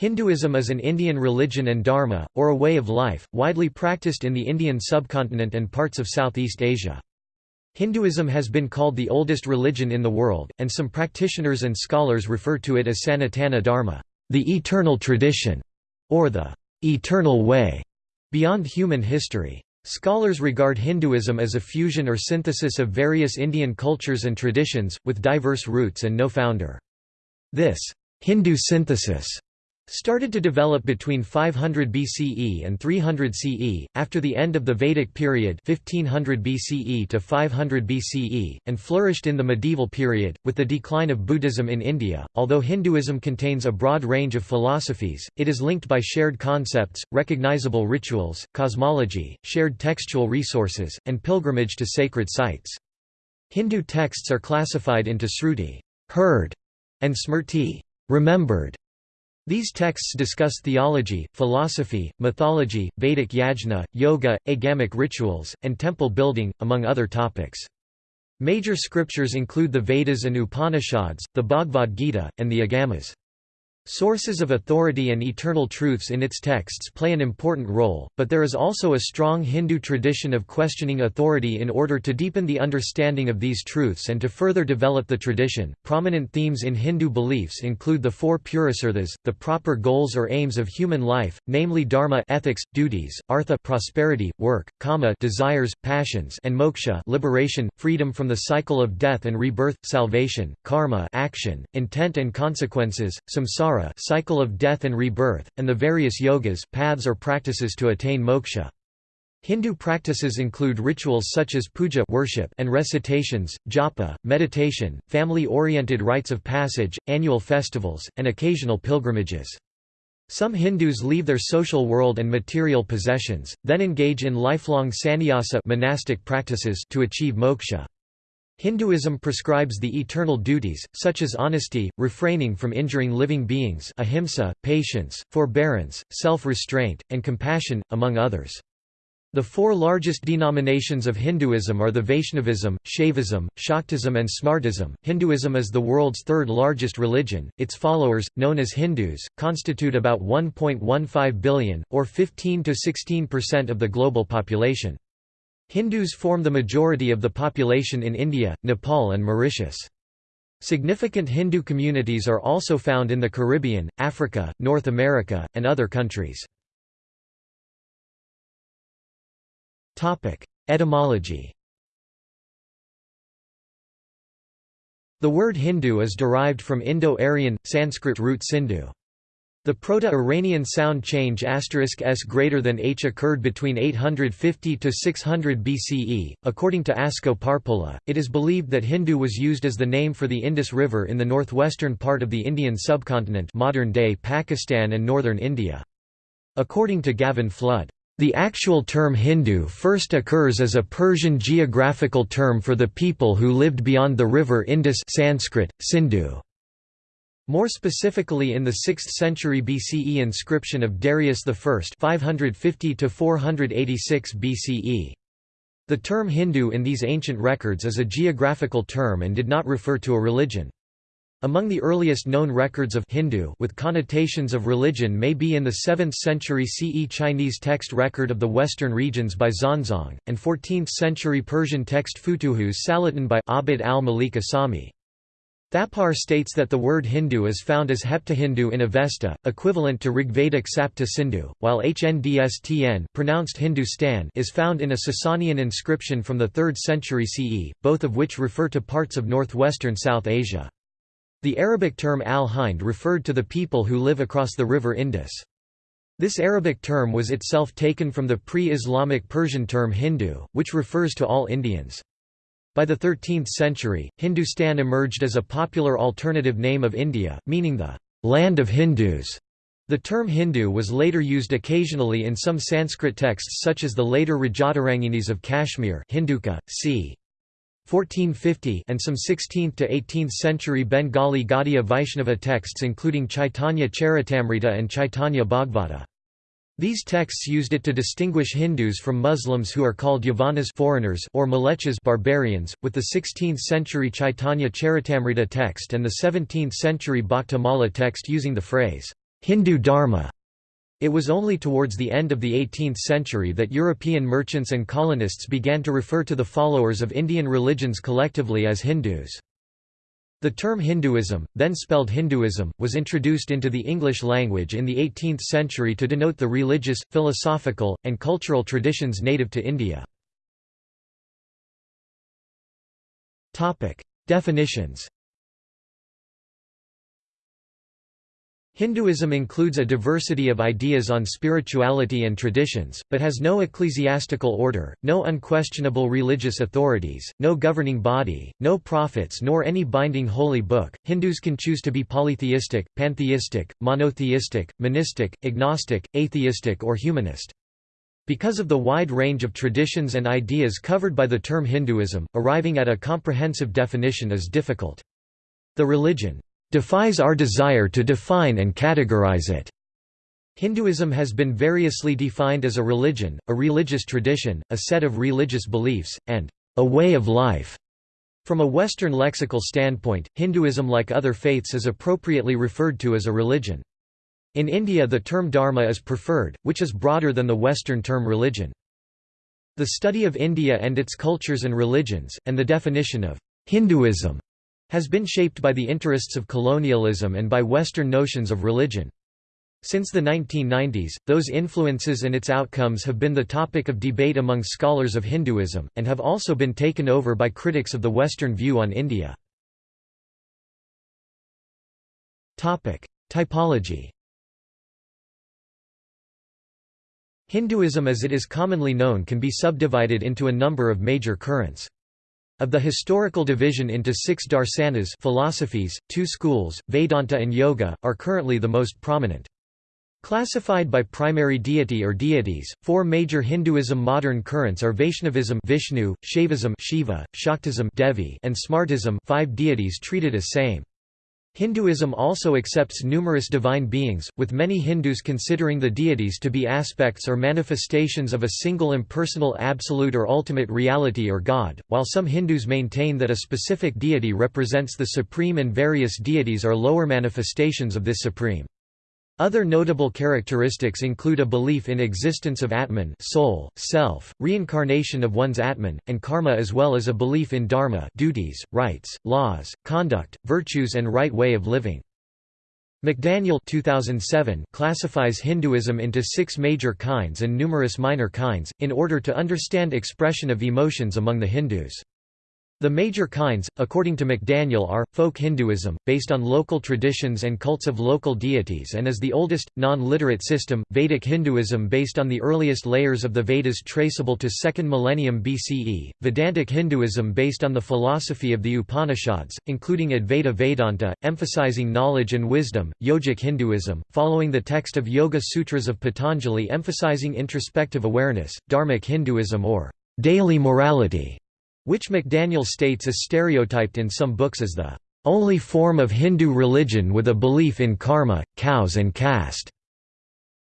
Hinduism is an Indian religion and dharma, or a way of life, widely practiced in the Indian subcontinent and parts of Southeast Asia. Hinduism has been called the oldest religion in the world, and some practitioners and scholars refer to it as Sanatana Dharma, the eternal tradition, or the eternal way, beyond human history. Scholars regard Hinduism as a fusion or synthesis of various Indian cultures and traditions, with diverse roots and no founder. This Hindu synthesis started to develop between 500 BCE and 300 CE, after the end of the Vedic period 1500 BCE to 500 BCE, and flourished in the medieval period, with the decline of Buddhism in India. Although Hinduism contains a broad range of philosophies, it is linked by shared concepts, recognizable rituals, cosmology, shared textual resources, and pilgrimage to sacred sites. Hindu texts are classified into Sruti heard", and Smrti remembered", these texts discuss theology, philosophy, mythology, Vedic yajna, yoga, agamic rituals, and temple building, among other topics. Major scriptures include the Vedas and Upanishads, the Bhagavad Gita, and the Agamas. Sources of authority and eternal truths in its texts play an important role, but there is also a strong Hindu tradition of questioning authority in order to deepen the understanding of these truths and to further develop the tradition. Prominent themes in Hindu beliefs include the four purusarthas, the proper goals or aims of human life, namely dharma, ethics, duties, artha, prosperity, work, kama, desires, passions, and moksha, liberation, freedom from the cycle of death and rebirth, salvation, karma, action, intent and consequences, samsara cycle of death and rebirth, and the various yogas paths or practices to attain moksha. Hindu practices include rituals such as puja worship and recitations, japa, meditation, family-oriented rites of passage, annual festivals, and occasional pilgrimages. Some Hindus leave their social world and material possessions, then engage in lifelong sannyasa monastic practices to achieve moksha. Hinduism prescribes the eternal duties, such as honesty, refraining from injuring living beings ahimsa, patience, forbearance, self-restraint, and compassion, among others. The four largest denominations of Hinduism are the Vaishnavism, Shaivism, Shaktism and Smartism. Hinduism is the world's third largest religion. Its followers, known as Hindus, constitute about 1.15 billion, or 15 to 16% of the global population. Hindus form the majority of the population in India, Nepal and Mauritius. Significant Hindu communities are also found in the Caribbean, Africa, North America, and other countries. Etymology The word Hindu is derived from Indo-Aryan, Sanskrit root Sindhu. The Proto-Iranian sound change s greater than h occurred between 850 to 600 BCE. According to Asko Parpola, it is believed that Hindu was used as the name for the Indus River in the northwestern part of the Indian subcontinent, modern-day Pakistan and northern India. According to Gavin Flood, the actual term Hindu first occurs as a Persian geographical term for the people who lived beyond the river Indus Sanskrit, Sindhu. More specifically in the 6th century BCE inscription of Darius I 550 BCE. The term Hindu in these ancient records is a geographical term and did not refer to a religion. Among the earliest known records of Hindu with connotations of religion may be in the 7th century CE Chinese text record of the western regions by Xuanzang, and 14th century Persian text Futuhus Salatin by Abd al-Malik Isami. Thapar states that the word Hindu is found as Heptahindu in Avesta, equivalent to Rigvedic Sapta Sindhu, while Hndstn pronounced Hindustan is found in a Sasanian inscription from the 3rd century CE, both of which refer to parts of northwestern South Asia. The Arabic term al-Hind referred to the people who live across the river Indus. This Arabic term was itself taken from the pre-Islamic Persian term Hindu, which refers to all Indians. By the 13th century, Hindustan emerged as a popular alternative name of India, meaning the land of Hindus. The term Hindu was later used occasionally in some Sanskrit texts such as the later Rajataranginis of Kashmir Hinduka, c. 1450 and some 16th to 18th century Bengali Gaudiya Vaishnava texts including Chaitanya Charitamrita and Chaitanya Bhagavata. These texts used it to distinguish Hindus from Muslims who are called Yavanas foreigners or Mlecchas barbarians, with the 16th-century Chaitanya Charitamrita text and the 17th-century Bhaktamala text using the phrase, Hindu Dharma. It was only towards the end of the 18th century that European merchants and colonists began to refer to the followers of Indian religions collectively as Hindus. The term Hinduism, then spelled Hinduism, was introduced into the English language in the 18th century to denote the religious, philosophical, and cultural traditions native to India. Definitions Hinduism includes a diversity of ideas on spirituality and traditions, but has no ecclesiastical order, no unquestionable religious authorities, no governing body, no prophets nor any binding holy book. Hindus can choose to be polytheistic, pantheistic, monotheistic, monistic, agnostic, atheistic or humanist. Because of the wide range of traditions and ideas covered by the term Hinduism, arriving at a comprehensive definition is difficult. The religion defies our desire to define and categorize it. Hinduism has been variously defined as a religion, a religious tradition, a set of religious beliefs, and a way of life. From a Western lexical standpoint, Hinduism like other faiths is appropriately referred to as a religion. In India the term dharma is preferred, which is broader than the Western term religion. The study of India and its cultures and religions, and the definition of Hinduism has been shaped by the interests of colonialism and by Western notions of religion. Since the 1990s, those influences and its outcomes have been the topic of debate among scholars of Hinduism, and have also been taken over by critics of the Western view on India. Typology Hinduism as it is commonly known can be subdivided into a number of major currents. Of the historical division into six darsanas philosophies, two schools, Vedanta and Yoga, are currently the most prominent. Classified by primary deity or deities, four major Hinduism modern currents are Vaishnavism Vishnu, Shaivism Shiva, Shaktism Devi, and Smartism five deities treated as same. Hinduism also accepts numerous divine beings, with many Hindus considering the deities to be aspects or manifestations of a single impersonal absolute or ultimate reality or God, while some Hindus maintain that a specific deity represents the supreme and various deities are lower manifestations of this supreme. Other notable characteristics include a belief in existence of Atman soul, self, reincarnation of one's Atman, and karma as well as a belief in dharma duties, rights, laws, conduct, virtues and right way of living. McDaniel 2007 classifies Hinduism into six major kinds and numerous minor kinds, in order to understand expression of emotions among the Hindus. The major kinds, according to McDaniel are, folk Hinduism, based on local traditions and cults of local deities and is the oldest, non-literate system, Vedic Hinduism based on the earliest layers of the Vedas traceable to 2nd millennium BCE, Vedantic Hinduism based on the philosophy of the Upanishads, including Advaita Vedanta, emphasizing knowledge and wisdom, Yogic Hinduism, following the text of Yoga Sutras of Patanjali emphasizing introspective awareness, Dharmic Hinduism or daily morality, which McDaniel states is stereotyped in some books as the only form of Hindu religion with a belief in karma, cows and caste,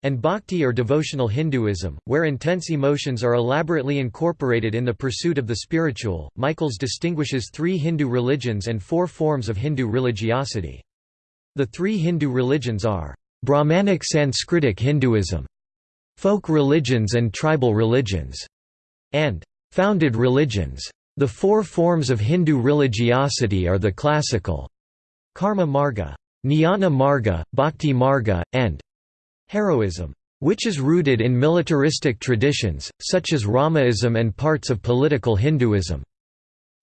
and bhakti or devotional Hinduism, where intense emotions are elaborately incorporated in the pursuit of the spiritual. Michaels distinguishes three Hindu religions and four forms of Hindu religiosity. The three Hindu religions are Brahmanic Sanskritic Hinduism, folk religions and tribal religions, and founded religions. The four forms of Hindu religiosity are the classical karma marga, jnana marga, bhakti marga, and heroism, which is rooted in militaristic traditions, such as Ramaism and parts of political Hinduism.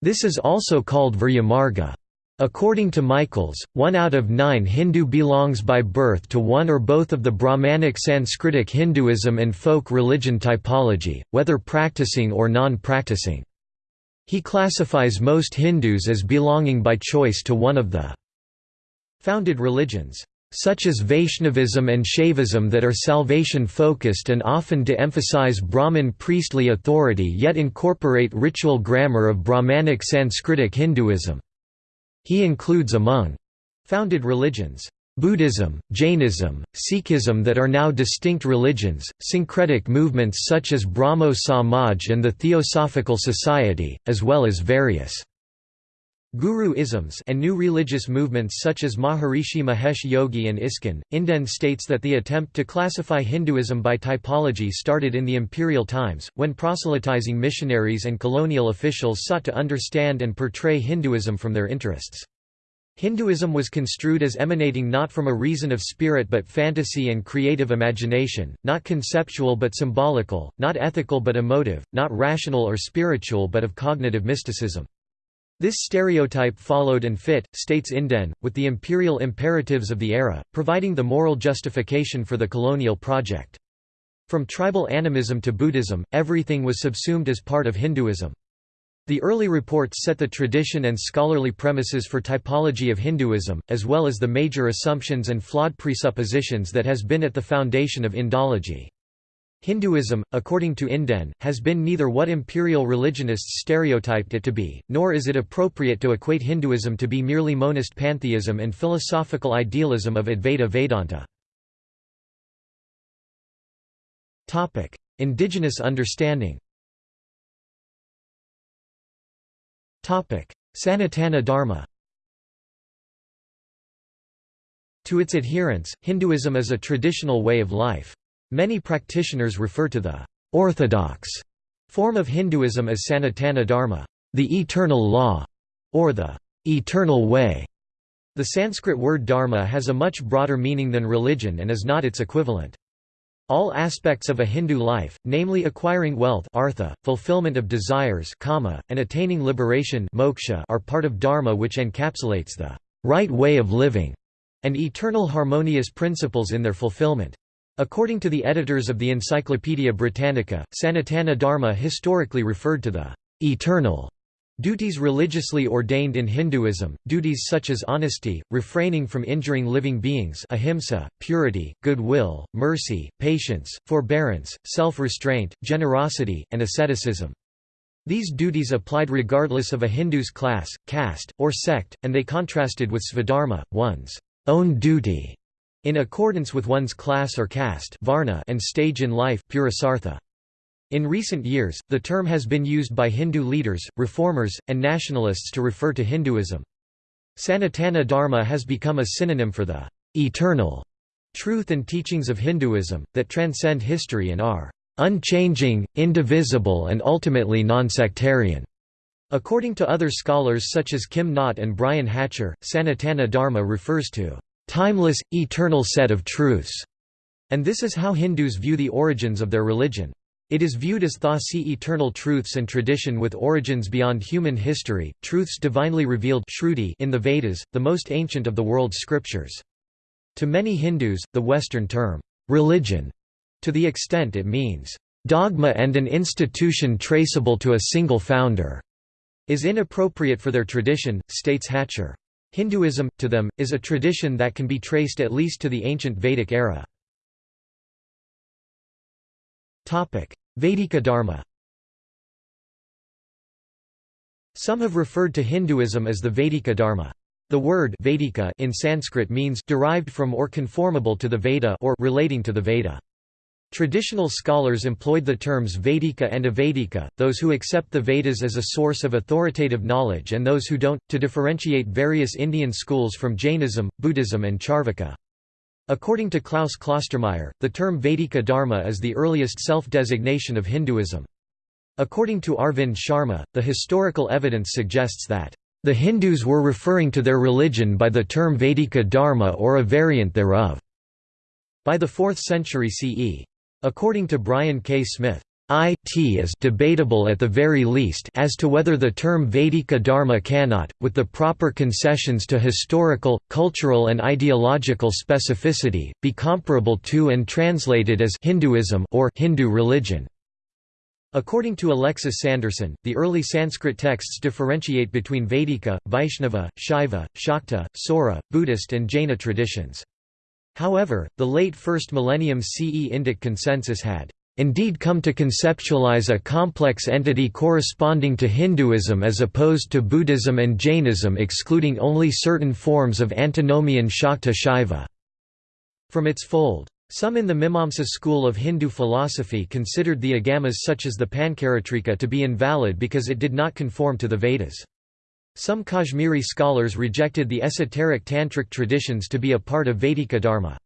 This is also called Virya marga. According to Michaels, one out of nine Hindu belongs by birth to one or both of the Brahmanic Sanskritic Hinduism and folk religion typology, whether practicing or non-practicing. He classifies most Hindus as belonging by choice to one of the founded religions, such as Vaishnavism and Shaivism that are salvation-focused and often de-emphasize Brahmin priestly authority yet incorporate ritual grammar of Brahmanic Sanskritic Hinduism. He includes among founded religions Buddhism, Jainism, Sikhism that are now distinct religions, syncretic movements such as Brahmo Samaj and the Theosophical Society, as well as various Guru-isms and new religious movements such as Maharishi Mahesh Yogi and ISKCON. Inden states that the attempt to classify Hinduism by typology started in the imperial times, when proselytizing missionaries and colonial officials sought to understand and portray Hinduism from their interests. Hinduism was construed as emanating not from a reason of spirit but fantasy and creative imagination, not conceptual but symbolical, not ethical but emotive, not rational or spiritual but of cognitive mysticism. This stereotype followed and fit, states Inden, with the imperial imperatives of the era, providing the moral justification for the colonial project. From tribal animism to Buddhism, everything was subsumed as part of Hinduism. The early reports set the tradition and scholarly premises for typology of Hinduism, as well as the major assumptions and flawed presuppositions that has been at the foundation of Indology. Hinduism, according to Inden, has been neither what imperial religionists stereotyped it to be, nor is it appropriate to equate Hinduism to be merely monist pantheism and philosophical idealism of Advaita Vedanta. Indigenous understanding Sanatana Dharma To its adherents, Hinduism is a traditional way of life. Many practitioners refer to the orthodox form of Hinduism as Sanatana Dharma, the eternal law, or the eternal way. The Sanskrit word dharma has a much broader meaning than religion and is not its equivalent. All aspects of a Hindu life, namely acquiring wealth artha, fulfillment of desires kama, and attaining liberation moksha are part of dharma which encapsulates the right way of living and eternal harmonious principles in their fulfillment. According to the editors of the Encyclopaedia Britannica, Sanatana Dharma historically referred to the eternal duties religiously ordained in Hinduism, duties such as honesty, refraining from injuring living beings ahimsa, purity, goodwill, mercy, patience, forbearance, self-restraint, generosity, and asceticism. These duties applied regardless of a Hindu's class, caste, or sect, and they contrasted with svadharma, one's own duty in accordance with one's class or caste varna and stage in life purusartha. In recent years, the term has been used by Hindu leaders, reformers, and nationalists to refer to Hinduism. Sanatana Dharma has become a synonym for the eternal truth and teachings of Hinduism, that transcend history and are unchanging, indivisible and ultimately non-sectarian. According to other scholars such as Kim Knott and Brian Hatcher, Sanatana Dharma refers to timeless, eternal set of truths, and this is how Hindus view the origins of their religion. It is viewed as thasi eternal truths and tradition with origins beyond human history, truths divinely revealed in the Vedas, the most ancient of the world's scriptures. To many Hindus, the Western term, religion, to the extent it means, dogma and an institution traceable to a single founder, is inappropriate for their tradition, states Hatcher. Hinduism, to them, is a tradition that can be traced at least to the ancient Vedic era. Vedika Dharma Some have referred to Hinduism as the Vedika Dharma. The word Vedika in Sanskrit means derived from or conformable to the Veda or relating to the Veda. Traditional scholars employed the terms Vedika and Avedika, those who accept the Vedas as a source of authoritative knowledge and those who don't, to differentiate various Indian schools from Jainism, Buddhism and Charvaka. According to Klaus Klostermaier, the term Vedika Dharma is the earliest self-designation of Hinduism. According to Arvind Sharma, the historical evidence suggests that, "...the Hindus were referring to their religion by the term Vedika Dharma or a variant thereof." By the 4th century CE. According to Brian K. Smith, it is debatable at the very least as to whether the term Vedika Dharma cannot, with the proper concessions to historical, cultural and ideological specificity, be comparable to and translated as Hinduism or Hindu religion. According to Alexis Sanderson, the early Sanskrit texts differentiate between Vedika, Vaishnava, Shaiva, Shakta, Saura, Buddhist and Jaina traditions. However, the late first millennium CE Indic consensus had indeed come to conceptualize a complex entity corresponding to Hinduism as opposed to Buddhism and Jainism excluding only certain forms of antinomian Shakta Shaiva from its fold. Some in the Mimamsa school of Hindu philosophy considered the agamas such as the Pancaratrika to be invalid because it did not conform to the Vedas. Some Kashmiri scholars rejected the esoteric tantric traditions to be a part of Vedika Dharma.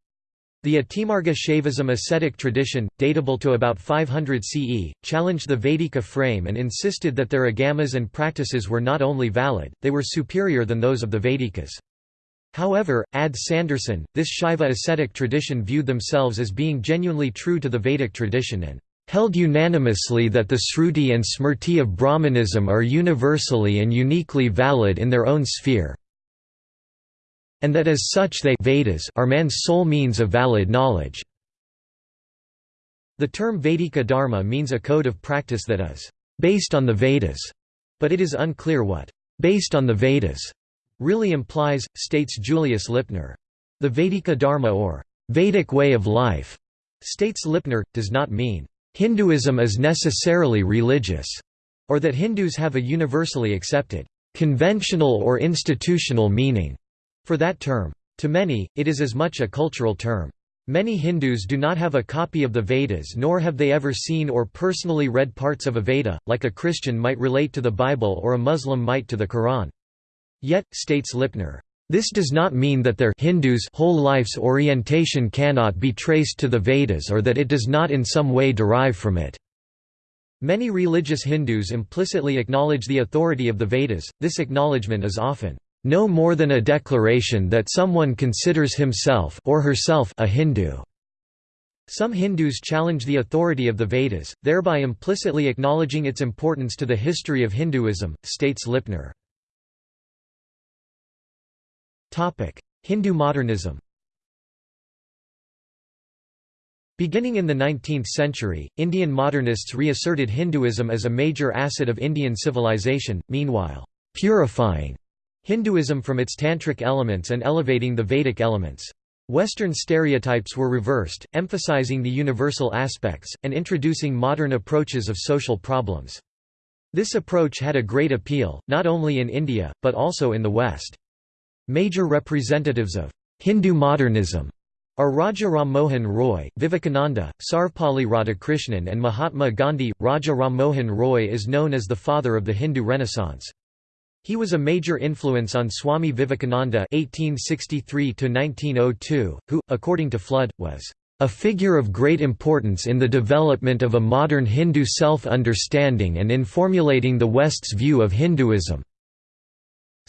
The Atimarga Shaivism ascetic tradition, datable to about 500 CE, challenged the Vedika frame and insisted that their agamas and practices were not only valid, they were superior than those of the Vedikas. However, Ad Sanderson, this Shaiva ascetic tradition viewed themselves as being genuinely true to the Vedic tradition and held unanimously that the Sruti and Smrti of Brahmanism are universally and uniquely valid in their own sphere, and that as such they Vedas are man's sole means of valid knowledge. The term Vedika Dharma means a code of practice that is based on the Vedas, but it is unclear what based on the Vedas really implies, states Julius Lipner. The Vedika Dharma or Vedic way of life, states Lipner, does not mean Hinduism is necessarily religious, or that Hindus have a universally accepted, conventional or institutional meaning for that term. To many, it is as much a cultural term. Many Hindus do not have a copy of the Vedas nor have they ever seen or personally read parts of a Veda, like a Christian might relate to the Bible or a Muslim might to the Quran. Yet, states Lipner, this does not mean that their Hindus whole life's orientation cannot be traced to the Vedas or that it does not in some way derive from it. Many religious Hindus implicitly acknowledge the authority of the Vedas, this acknowledgement is often no more than a declaration that someone considers himself or herself a Hindu. Some Hindus challenge the authority of the Vedas, thereby implicitly acknowledging its importance to the history of Hinduism, states Lipner. Hindu modernism Beginning in the 19th century, Indian modernists reasserted Hinduism as a major asset of Indian civilization, meanwhile, purifying Hinduism from its tantric elements and elevating the Vedic elements. Western stereotypes were reversed, emphasizing the universal aspects, and introducing modern approaches of social problems. This approach had a great appeal, not only in India, but also in the West. Major representatives of Hindu modernism are Raja Ram Mohan Roy, Vivekananda, Sarvepalli Radhakrishnan and Mahatma Gandhi. Raja Ram Mohan Roy is known as the father of the Hindu Renaissance. He was a major influence on Swami Vivekananda (1863–1902), who, according to Flood, was a figure of great importance in the development of a modern Hindu self-understanding and in formulating the West's view of Hinduism.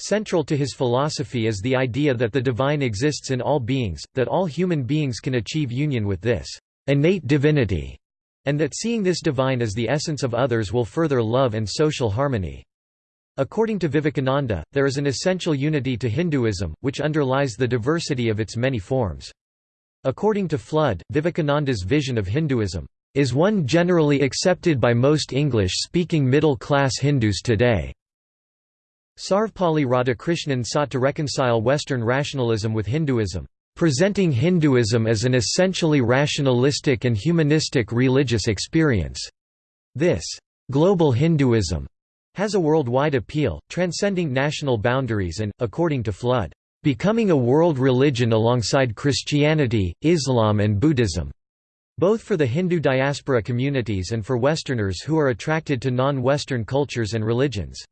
Central to his philosophy is the idea that the divine exists in all beings, that all human beings can achieve union with this innate divinity, and that seeing this divine as the essence of others will further love and social harmony. According to Vivekananda, there is an essential unity to Hinduism, which underlies the diversity of its many forms. According to Flood, Vivekananda's vision of Hinduism is one generally accepted by most English-speaking middle-class Hindus today. Sarvepalli Radhakrishnan sought to reconcile Western rationalism with Hinduism, presenting Hinduism as an essentially rationalistic and humanistic religious experience. This global Hinduism has a worldwide appeal, transcending national boundaries and, according to Flood, becoming a world religion alongside Christianity, Islam and Buddhism, both for the Hindu diaspora communities and for Westerners who are attracted to non-Western cultures and religions.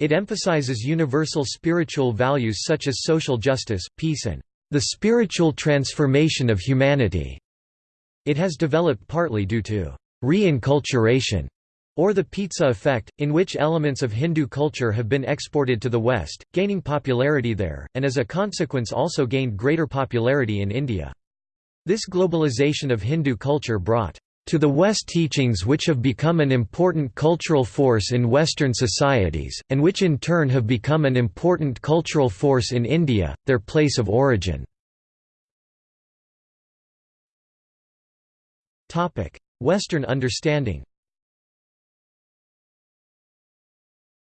It emphasizes universal spiritual values such as social justice, peace and the spiritual transformation of humanity. It has developed partly due to reinculturation or the pizza effect, in which elements of Hindu culture have been exported to the West, gaining popularity there, and as a consequence also gained greater popularity in India. This globalization of Hindu culture brought to the West teachings which have become an important cultural force in Western societies, and which in turn have become an important cultural force in India, their place of origin. Western understanding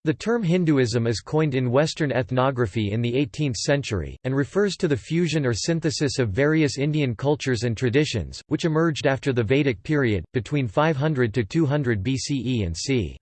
The term Hinduism is coined in Western ethnography in the 18th century, and refers to the fusion or synthesis of various Indian cultures and traditions, which emerged after the Vedic period, between 500 to 200 BCE and c.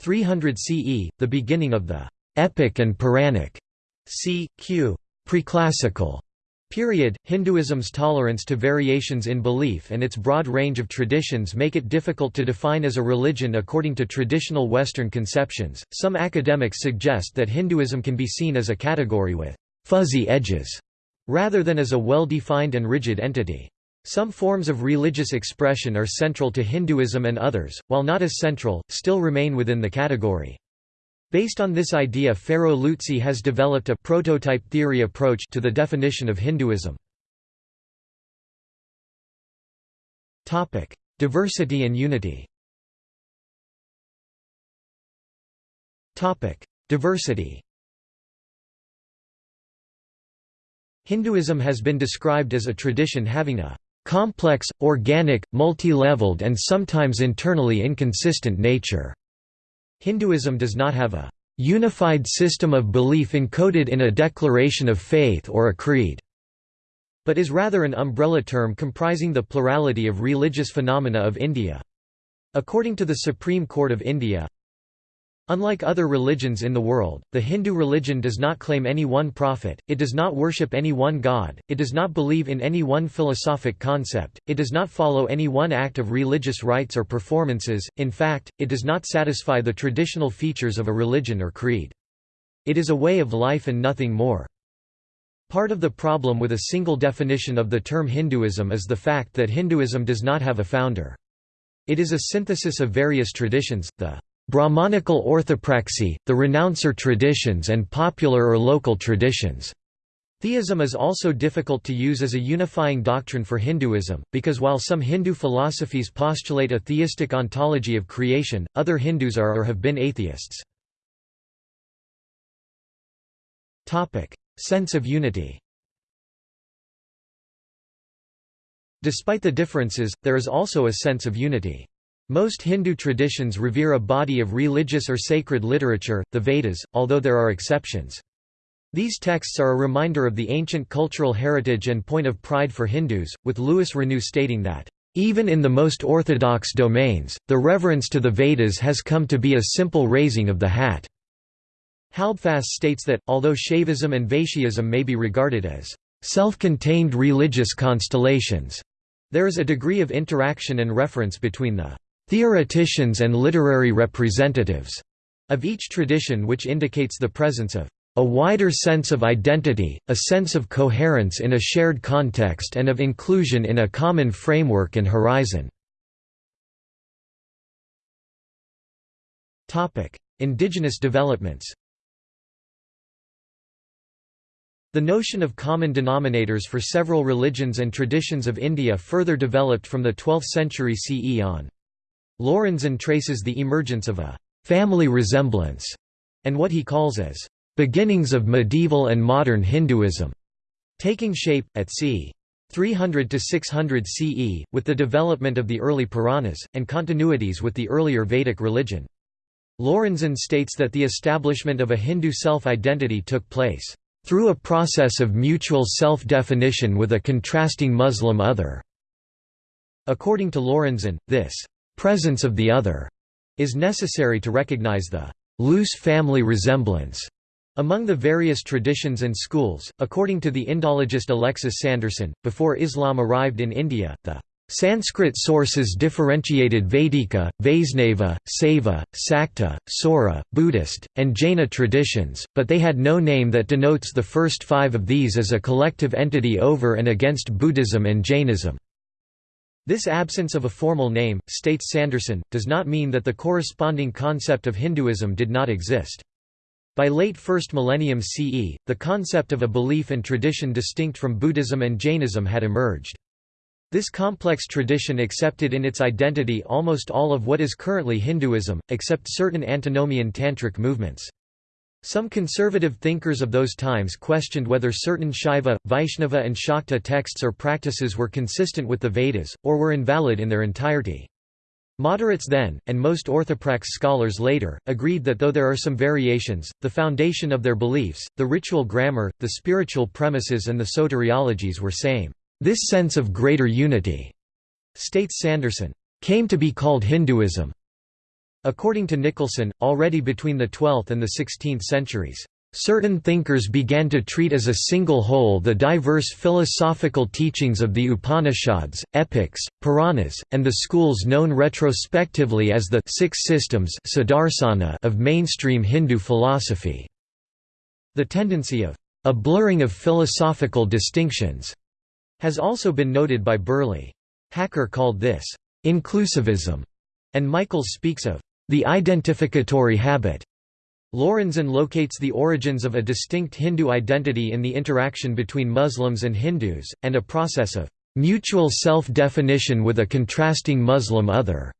300 CE, the beginning of the epic and Puranic c. q. preclassical Period. Hinduism's tolerance to variations in belief and its broad range of traditions make it difficult to define as a religion according to traditional Western conceptions. Some academics suggest that Hinduism can be seen as a category with fuzzy edges, rather than as a well-defined and rigid entity. Some forms of religious expression are central to Hinduism and others, while not as central, still remain within the category. Based on this idea Ferro-Luzzi has developed a prototype theory approach to the definition of Hinduism. Diversity and unity Diversity Hinduism has been described as a tradition having a complex, organic, multi-leveled and sometimes internally inconsistent nature. Hinduism does not have a unified system of belief encoded in a declaration of faith or a creed, but is rather an umbrella term comprising the plurality of religious phenomena of India. According to the Supreme Court of India, Unlike other religions in the world, the Hindu religion does not claim any one prophet, it does not worship any one god, it does not believe in any one philosophic concept, it does not follow any one act of religious rites or performances, in fact, it does not satisfy the traditional features of a religion or creed. It is a way of life and nothing more. Part of the problem with a single definition of the term Hinduism is the fact that Hinduism does not have a founder. It is a synthesis of various traditions, the Brahmanical orthopraxy, the renouncer traditions and popular or local traditions. Theism is also difficult to use as a unifying doctrine for Hinduism, because while some Hindu philosophies postulate a theistic ontology of creation, other Hindus are or have been atheists. Sense of unity Despite the differences, there is also a sense of unity. Most Hindu traditions revere a body of religious or sacred literature, the Vedas, although there are exceptions. These texts are a reminder of the ancient cultural heritage and point of pride for Hindus, with Louis Renou stating that, "...even in the most orthodox domains, the reverence to the Vedas has come to be a simple raising of the hat." Halbfass states that, although Shaivism and Vaishnavism may be regarded as self-contained religious constellations, there is a degree of interaction and reference between the theoreticians and literary representatives of each tradition which indicates the presence of a wider sense of identity, a sense of coherence in a shared context and of inclusion in a common framework and horizon. Indigenous developments The notion of common denominators for several religions and traditions of India further developed from the 12th century CE on. Lorenzen traces the emergence of a «family resemblance» and what he calls as «beginnings of medieval and modern Hinduism» taking shape, at c. 300 to 600 CE, with the development of the early Puranas, and continuities with the earlier Vedic religion. Lorenzen states that the establishment of a Hindu self-identity took place, "...through a process of mutual self-definition with a contrasting Muslim other." According to Lorenzen, this presence of the other is necessary to recognize the loose family resemblance among the various traditions and schools. According to the Indologist Alexis Sanderson, before Islam arrived in India, the Sanskrit sources differentiated Vedika, Vaisnava, Saiva, Sakta, Saura, Buddhist, and Jaina traditions, but they had no name that denotes the first five of these as a collective entity over and against Buddhism and Jainism. This absence of a formal name, states Sanderson, does not mean that the corresponding concept of Hinduism did not exist. By late 1st millennium CE, the concept of a belief and tradition distinct from Buddhism and Jainism had emerged. This complex tradition accepted in its identity almost all of what is currently Hinduism, except certain antinomian tantric movements. Some conservative thinkers of those times questioned whether certain Shaiva, Vaishnava and Shakta texts or practices were consistent with the Vedas, or were invalid in their entirety. Moderates then, and most orthoprax scholars later, agreed that though there are some variations, the foundation of their beliefs, the ritual grammar, the spiritual premises and the soteriologies were same. This sense of greater unity, states Sanderson, came to be called Hinduism. According to Nicholson, already between the 12th and the 16th centuries, Certain thinkers began to treat as a single whole the diverse philosophical teachings of the Upanishads, epics, Puranas, and the schools known retrospectively as the six systems of mainstream Hindu philosophy. The tendency of a blurring of philosophical distinctions has also been noted by Burley. Hacker called this inclusivism, and Michaels speaks of the identificatory habit. Lorenzen locates the origins of a distinct Hindu identity in the interaction between Muslims and Hindus, and a process of mutual self-definition with a contrasting Muslim other,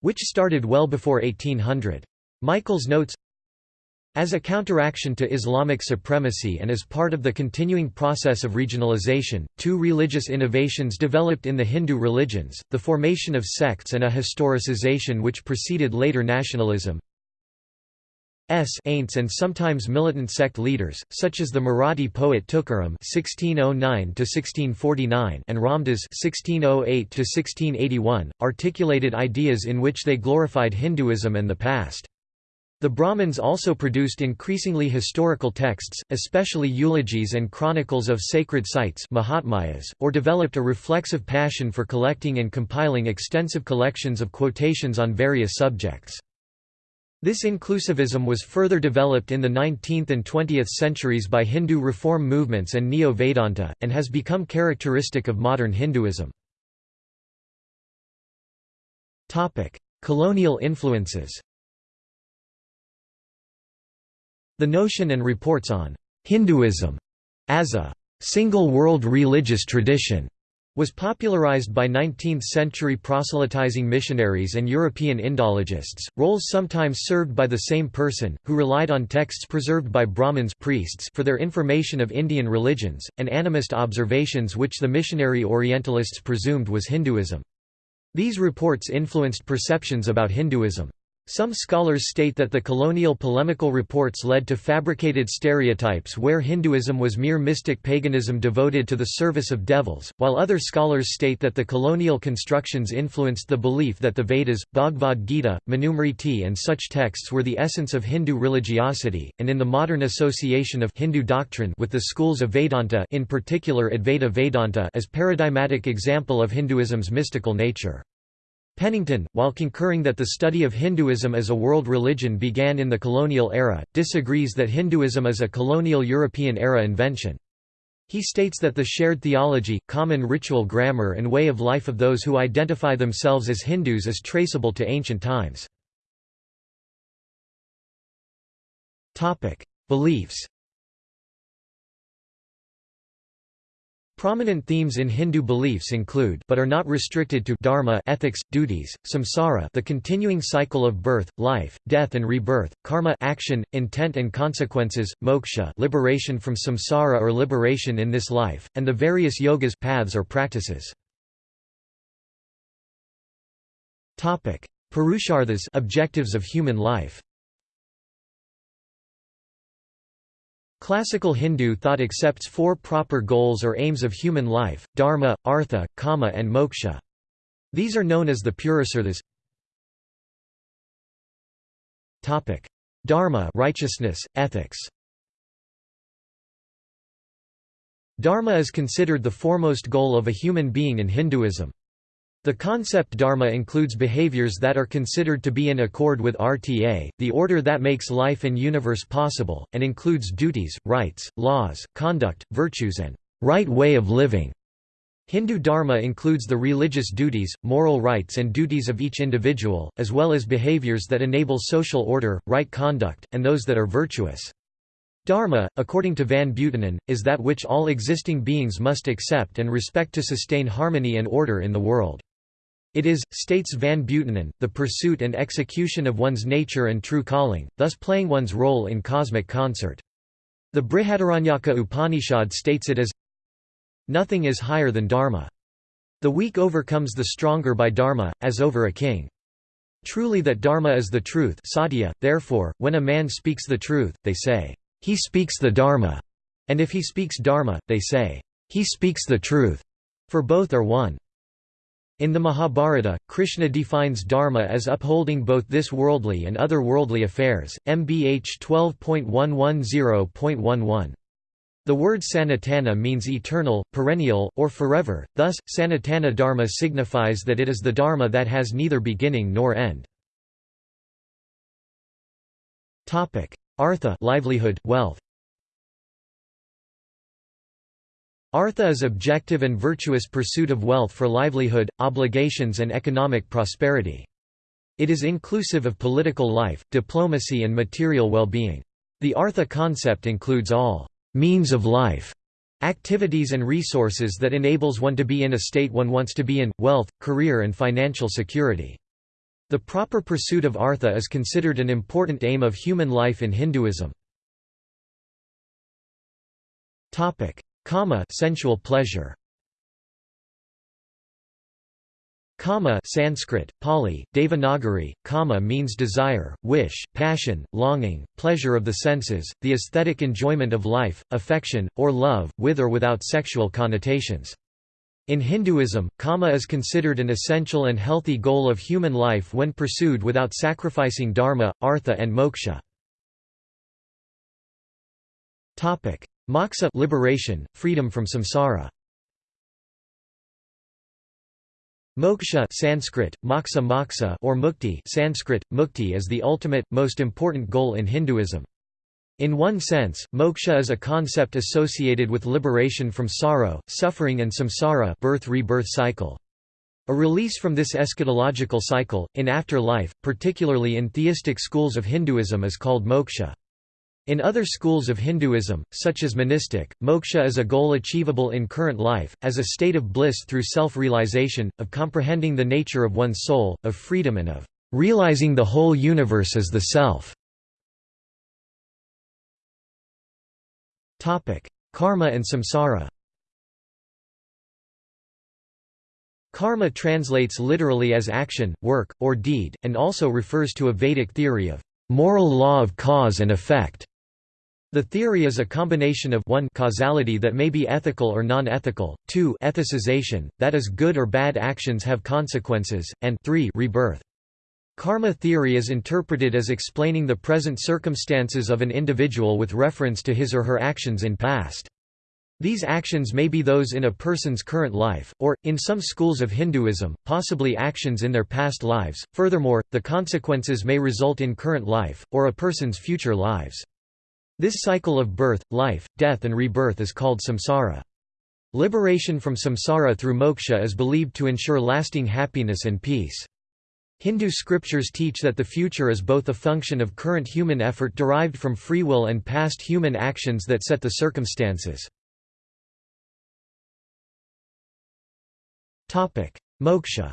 which started well before 1800. Michaels notes, as a counteraction to Islamic supremacy and as part of the continuing process of regionalization, two religious innovations developed in the Hindu religions, the formation of sects and a historicization which preceded later nationalism. S ain'ts and sometimes militant sect leaders, such as the Marathi poet Tukaram (1609–1649) and Ramdas (1608–1681), articulated ideas in which they glorified Hinduism and the past. The Brahmins also produced increasingly historical texts, especially eulogies and chronicles of sacred sites Mahatmyas, or developed a reflexive passion for collecting and compiling extensive collections of quotations on various subjects. This inclusivism was further developed in the 19th and 20th centuries by Hindu reform movements and Neo-Vedanta, and has become characteristic of modern Hinduism. Colonial influences The notion and reports on Hinduism as a single world religious tradition was popularized by 19th-century proselytizing missionaries and European Indologists, roles sometimes served by the same person, who relied on texts preserved by Brahmins priests for their information of Indian religions, and animist observations which the missionary Orientalists presumed was Hinduism. These reports influenced perceptions about Hinduism. Some scholars state that the colonial polemical reports led to fabricated stereotypes where Hinduism was mere mystic paganism devoted to the service of devils, while other scholars state that the colonial constructions influenced the belief that the Vedas, Bhagavad Gita, Manusmriti and such texts were the essence of Hindu religiosity, and in the modern association of Hindu doctrine with the schools of Vedanta in particular Advaita Vedanta as paradigmatic example of Hinduism's mystical nature. Pennington, while concurring that the study of Hinduism as a world religion began in the colonial era, disagrees that Hinduism is a colonial European era invention. He states that the shared theology, common ritual grammar and way of life of those who identify themselves as Hindus is traceable to ancient times. Beliefs Prominent themes in Hindu beliefs include but are not restricted to dharma ethics, duties, samsara the continuing cycle of birth, life, death and rebirth, karma action, intent and consequences, moksha liberation from samsara or liberation in this life, and the various yogas paths or practices. Purusharthas objectives of human life Classical Hindu thought accepts four proper goals or aims of human life, dharma, artha, kama and moksha. These are known as the Purusarthas. Dharma righteousness, ethics Dharma is considered the foremost goal of a human being in Hinduism. The concept dharma includes behaviors that are considered to be in accord with RTA, the order that makes life and universe possible, and includes duties, rights, laws, conduct, virtues and right way of living. Hindu dharma includes the religious duties, moral rights and duties of each individual, as well as behaviors that enable social order, right conduct, and those that are virtuous. Dharma, according to Van Buitenen, is that which all existing beings must accept and respect to sustain harmony and order in the world. It is, states Van Buitenen, the pursuit and execution of one's nature and true calling, thus playing one's role in cosmic concert. The Brihadaranyaka Upanishad states it as Nothing is higher than Dharma. The weak overcomes the stronger by Dharma, as over a king. Truly that Dharma is the truth satya, therefore, when a man speaks the truth, they say, he speaks the Dharma, and if he speaks Dharma, they say, he speaks the truth, for both are one. In the Mahabharata, Krishna defines dharma as upholding both this worldly and other worldly affairs. MBH 12.110.11. The word sanatana means eternal, perennial, or forever, thus, sanatana dharma signifies that it is the dharma that has neither beginning nor end. Artha livelihood, wealth. Artha is objective and virtuous pursuit of wealth for livelihood, obligations and economic prosperity. It is inclusive of political life, diplomacy and material well-being. The Artha concept includes all «means of life» activities and resources that enables one to be in a state one wants to be in, wealth, career and financial security. The proper pursuit of artha is considered an important aim of human life in Hinduism. Kama sensual pleasure. Kama Sanskrit, Pali, Devanagari, means desire, wish, passion, longing, pleasure of the senses, the aesthetic enjoyment of life, affection, or love, with or without sexual connotations. In Hinduism, kama is considered an essential and healthy goal of human life when pursued without sacrificing dharma, artha and moksha. Moksha liberation, freedom from samsara. Moksha Sanskrit, moksha moksha or mukti Sanskrit, mukti is the ultimate, most important goal in Hinduism. In one sense, moksha is a concept associated with liberation from sorrow, suffering and samsara birth-rebirth cycle. A release from this eschatological cycle, in afterlife, particularly in theistic schools of Hinduism is called moksha. In other schools of Hinduism, such as monistic, moksha is a goal achievable in current life, as a state of bliss through self-realization, of comprehending the nature of one's soul, of freedom and of realizing the whole universe as the self. Karma and samsara Karma translates literally as action, work, or deed, and also refers to a Vedic theory of moral law of cause and effect. The theory is a combination of 1 causality that may be ethical or non-ethical, 2 ethicization, that is good or bad actions have consequences, and 3 rebirth. Karma theory is interpreted as explaining the present circumstances of an individual with reference to his or her actions in past. These actions may be those in a person's current life, or, in some schools of Hinduism, possibly actions in their past lives. Furthermore, the consequences may result in current life, or a person's future lives. This cycle of birth, life, death and rebirth is called samsara. Liberation from samsara through moksha is believed to ensure lasting happiness and peace. Hindu scriptures teach that the future is both a function of current human effort derived from free will and past human actions that set the circumstances. Moksha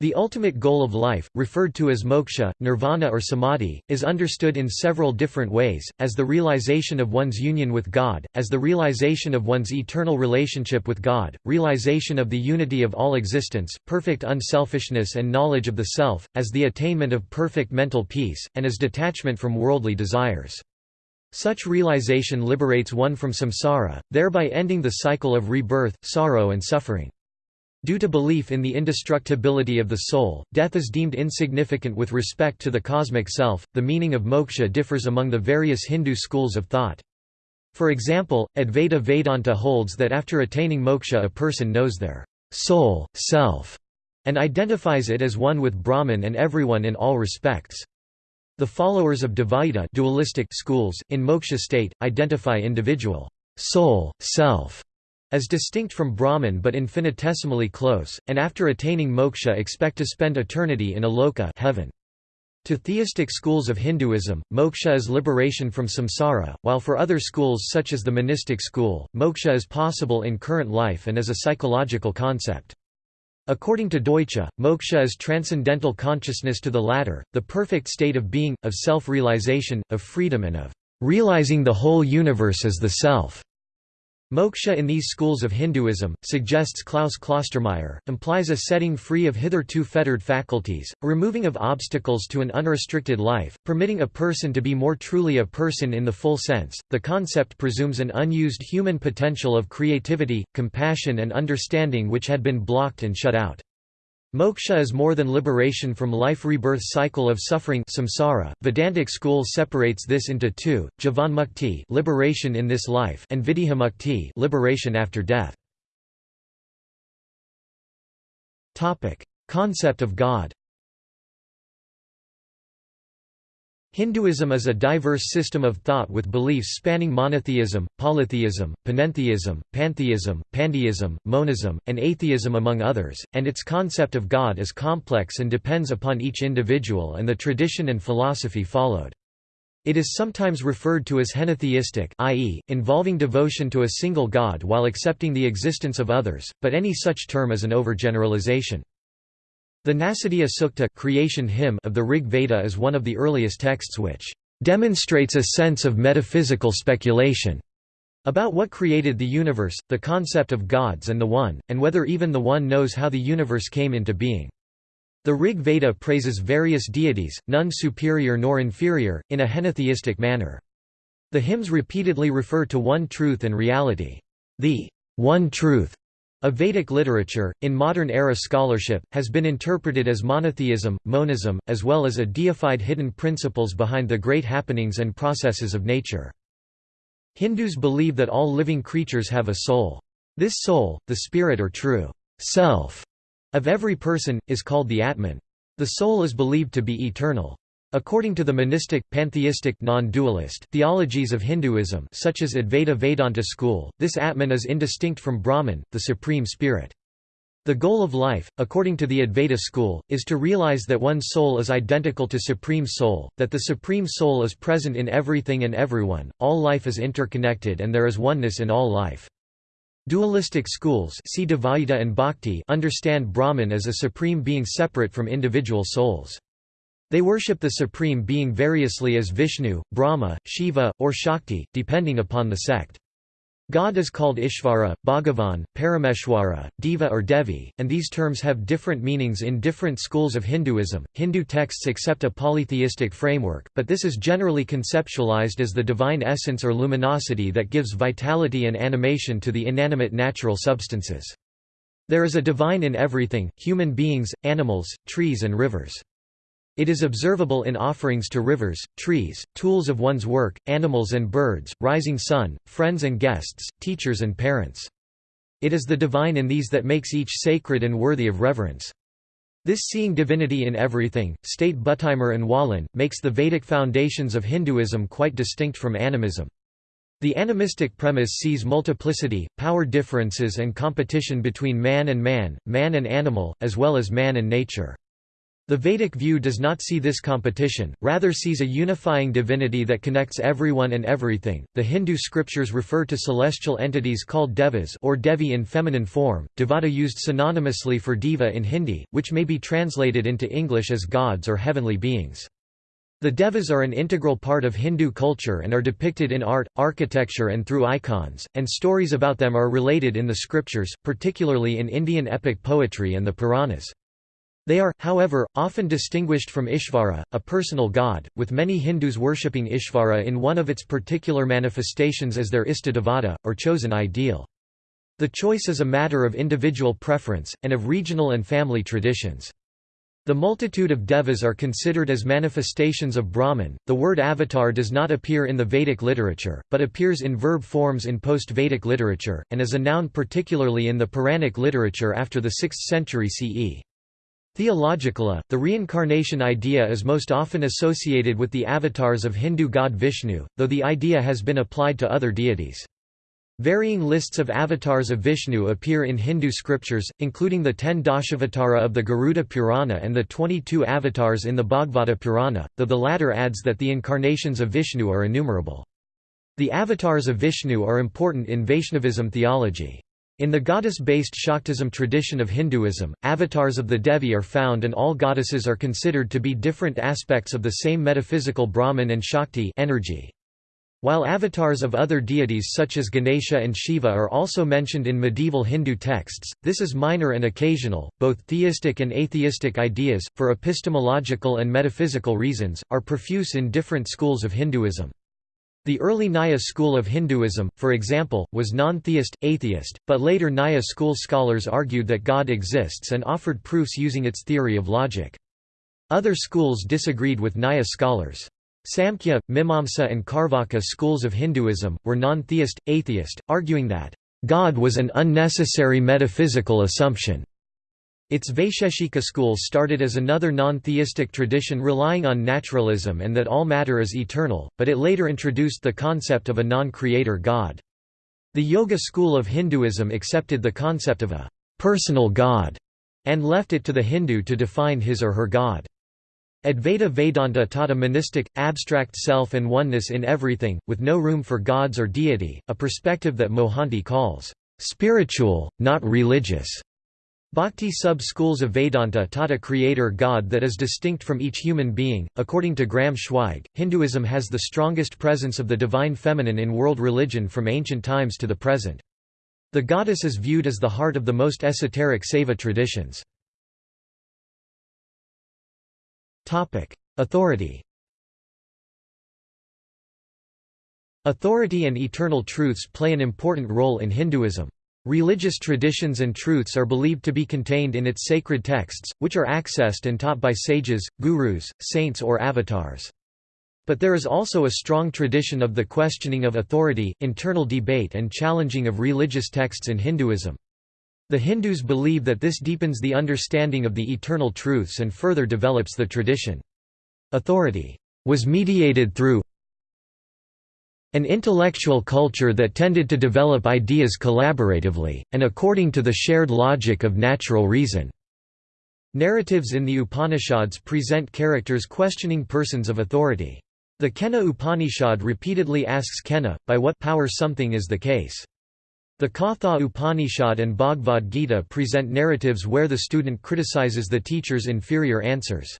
The ultimate goal of life, referred to as moksha, nirvana or samadhi, is understood in several different ways, as the realization of one's union with God, as the realization of one's eternal relationship with God, realization of the unity of all existence, perfect unselfishness and knowledge of the self, as the attainment of perfect mental peace, and as detachment from worldly desires. Such realization liberates one from samsara, thereby ending the cycle of rebirth, sorrow and suffering. Due to belief in the indestructibility of the soul, death is deemed insignificant with respect to the cosmic self. The meaning of moksha differs among the various Hindu schools of thought. For example, Advaita Vedanta holds that after attaining moksha a person knows their soul, self, and identifies it as one with Brahman and everyone in all respects. The followers of Dvaita dualistic schools, in moksha state, identify individual soul, self, as distinct from Brahman but infinitesimally close, and after attaining moksha expect to spend eternity in a loka heaven. To theistic schools of Hinduism, moksha is liberation from samsara, while for other schools such as the monistic school, moksha is possible in current life and is a psychological concept. According to Deutsch, moksha is transcendental consciousness to the latter, the perfect state of being, of self-realization, of freedom and of realizing the whole universe as the self. Moksha in these schools of Hinduism, suggests Klaus Klostermaier, implies a setting free of hitherto fettered faculties, a removing of obstacles to an unrestricted life, permitting a person to be more truly a person in the full sense. The concept presumes an unused human potential of creativity, compassion, and understanding which had been blocked and shut out. Moksha is more than liberation from life rebirth cycle of suffering samsara. Vedantic school separates this into two, Jivanmukti liberation in this life and Videhamukti liberation after death. Topic: Concept of God. Hinduism is a diverse system of thought with beliefs spanning monotheism, polytheism, panentheism, pantheism, pandeism, monism, and atheism among others, and its concept of God is complex and depends upon each individual and the tradition and philosophy followed. It is sometimes referred to as henotheistic i.e., involving devotion to a single god while accepting the existence of others, but any such term is an overgeneralization. The Nasadiya Sukta creation hymn of the Rig Veda is one of the earliest texts which demonstrates a sense of metaphysical speculation about what created the universe, the concept of gods and the One, and whether even the One knows how the universe came into being. The Rig Veda praises various deities, none superior nor inferior, in a henotheistic manner. The hymns repeatedly refer to one truth and reality. The one truth a Vedic literature, in modern-era scholarship, has been interpreted as monotheism, monism, as well as a deified hidden principles behind the great happenings and processes of nature. Hindus believe that all living creatures have a soul. This soul, the spirit or true self of every person, is called the Atman. The soul is believed to be eternal. According to the monistic, pantheistic non-dualist theologies of Hinduism such as Advaita Vedanta school, this Atman is indistinct from Brahman, the supreme spirit. The goal of life, according to the Advaita school, is to realize that one soul is identical to Supreme Soul, that the Supreme Soul is present in everything and everyone, all life is interconnected and there is oneness in all life. Dualistic schools see and Bhakti understand Brahman as a supreme being separate from individual souls. They worship the Supreme Being variously as Vishnu, Brahma, Shiva, or Shakti, depending upon the sect. God is called Ishvara, Bhagavan, Parameshwara, Deva or Devi, and these terms have different meanings in different schools of Hinduism. Hindu texts accept a polytheistic framework, but this is generally conceptualized as the divine essence or luminosity that gives vitality and animation to the inanimate natural substances. There is a divine in everything, human beings, animals, trees and rivers. It is observable in offerings to rivers, trees, tools of one's work, animals and birds, rising sun, friends and guests, teachers and parents. It is the divine in these that makes each sacred and worthy of reverence. This seeing divinity in everything, state Buttimer and Wallin, makes the Vedic foundations of Hinduism quite distinct from animism. The animistic premise sees multiplicity, power differences and competition between man and man, man and animal, as well as man and nature. The Vedic view does not see this competition, rather sees a unifying divinity that connects everyone and everything. The Hindu scriptures refer to celestial entities called devas or devi in feminine form, devata used synonymously for deva in Hindi, which may be translated into English as gods or heavenly beings. The devas are an integral part of Hindu culture and are depicted in art, architecture and through icons, and stories about them are related in the scriptures, particularly in Indian epic poetry and the Puranas. They are, however, often distinguished from Ishvara, a personal god, with many Hindus worshipping Ishvara in one of its particular manifestations as their Istadevata, or chosen ideal. The choice is a matter of individual preference, and of regional and family traditions. The multitude of devas are considered as manifestations of Brahman. The word avatar does not appear in the Vedic literature, but appears in verb forms in post Vedic literature, and as a noun particularly in the Puranic literature after the 6th century CE. Theologically, the reincarnation idea is most often associated with the avatars of Hindu god Vishnu, though the idea has been applied to other deities. Varying lists of avatars of Vishnu appear in Hindu scriptures, including the ten Dashavatara of the Garuda Purana and the 22 avatars in the Bhagavata Purana, though the latter adds that the incarnations of Vishnu are innumerable. The avatars of Vishnu are important in Vaishnavism theology. In the goddess-based Shaktism tradition of Hinduism, avatars of the Devi are found and all goddesses are considered to be different aspects of the same metaphysical Brahman and Shakti energy. While avatars of other deities such as Ganesha and Shiva are also mentioned in medieval Hindu texts, this is minor and occasional. Both theistic and atheistic ideas, for epistemological and metaphysical reasons, are profuse in different schools of Hinduism. The early Nyaya school of Hinduism, for example, was non-theist, atheist, but later Nyaya school scholars argued that God exists and offered proofs using its theory of logic. Other schools disagreed with Nyaya scholars. Samkhya, Mimamsa and Carvaka schools of Hinduism, were non-theist, atheist, arguing that, "...God was an unnecessary metaphysical assumption." Its Vaisheshika school started as another non-theistic tradition relying on naturalism and that all matter is eternal, but it later introduced the concept of a non-creator God. The Yoga school of Hinduism accepted the concept of a «personal God» and left it to the Hindu to define his or her God. Advaita Vedanta taught a monistic, abstract self and oneness in everything, with no room for gods or deity, a perspective that Mohanty calls, "...spiritual, not religious." Bhakti sub-schools of Vedanta taught a creator god that is distinct from each human being. According to Graham Schweig, Hinduism has the strongest presence of the divine feminine in world religion from ancient times to the present. The goddess is viewed as the heart of the most esoteric Saiva traditions. Authority Authority and eternal truths play an important role in Hinduism. Religious traditions and truths are believed to be contained in its sacred texts, which are accessed and taught by sages, gurus, saints or avatars. But there is also a strong tradition of the questioning of authority, internal debate and challenging of religious texts in Hinduism. The Hindus believe that this deepens the understanding of the eternal truths and further develops the tradition. Authority was mediated through an intellectual culture that tended to develop ideas collaboratively, and according to the shared logic of natural reason. Narratives in the Upanishads present characters questioning persons of authority. The Kena Upanishad repeatedly asks Kena, by what power something is the case. The Katha Upanishad and Bhagavad Gita present narratives where the student criticizes the teacher's inferior answers.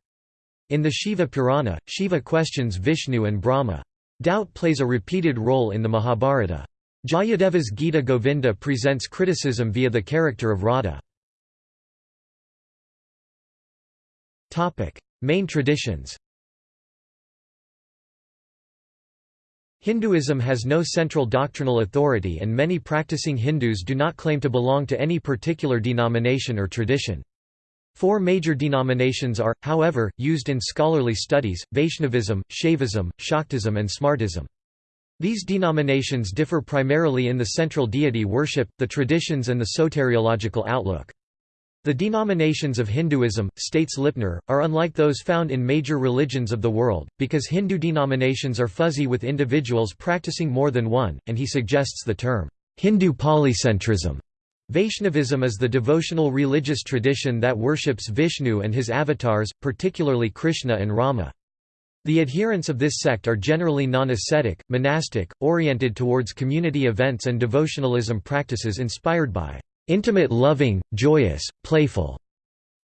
In the Shiva Purana, Shiva questions Vishnu and Brahma. Doubt plays a repeated role in the Mahabharata. Jayadeva's Gita Govinda presents criticism via the character of Radha. Main traditions Hinduism has no central doctrinal authority and many practicing Hindus do not claim to belong to any particular denomination or tradition. Four major denominations are, however, used in scholarly studies, Vaishnavism, Shaivism, Shaktism and Smartism. These denominations differ primarily in the central deity worship, the traditions and the soteriological outlook. The denominations of Hinduism, states Lipner, are unlike those found in major religions of the world, because Hindu denominations are fuzzy with individuals practicing more than one, and he suggests the term, Hindu polycentrism. Vaishnavism is the devotional religious tradition that worships Vishnu and his avatars, particularly Krishna and Rama. The adherents of this sect are generally non-ascetic, monastic, oriented towards community events and devotionalism practices inspired by intimate loving, joyous, playful,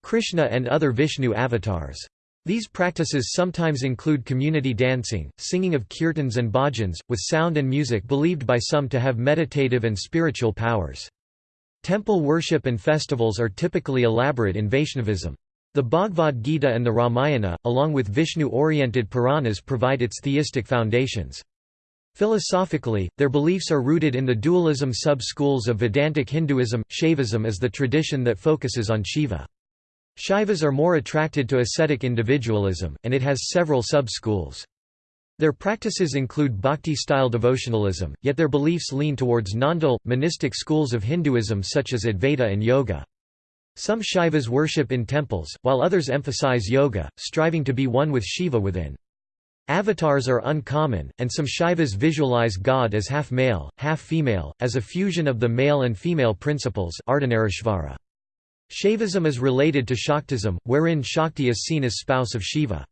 Krishna and other Vishnu avatars. These practices sometimes include community dancing, singing of kirtans and bhajans, with sound and music believed by some to have meditative and spiritual powers. Temple worship and festivals are typically elaborate in Vaishnavism. The Bhagavad Gita and the Ramayana, along with Vishnu-oriented Puranas provide its theistic foundations. Philosophically, their beliefs are rooted in the dualism sub-schools of Vedantic Hinduism. Shaivism is the tradition that focuses on Shiva. Shaivas are more attracted to ascetic individualism, and it has several sub-schools. Their practices include bhakti-style devotionalism, yet their beliefs lean towards non-dual, monistic schools of Hinduism such as Advaita and Yoga. Some Shaivas worship in temples, while others emphasize yoga, striving to be one with Shiva within. Avatars are uncommon, and some Shaivas visualize God as half male, half female, as a fusion of the male and female principles. Shaivism is related to Shaktism, wherein Shakti is seen as spouse of Shiva.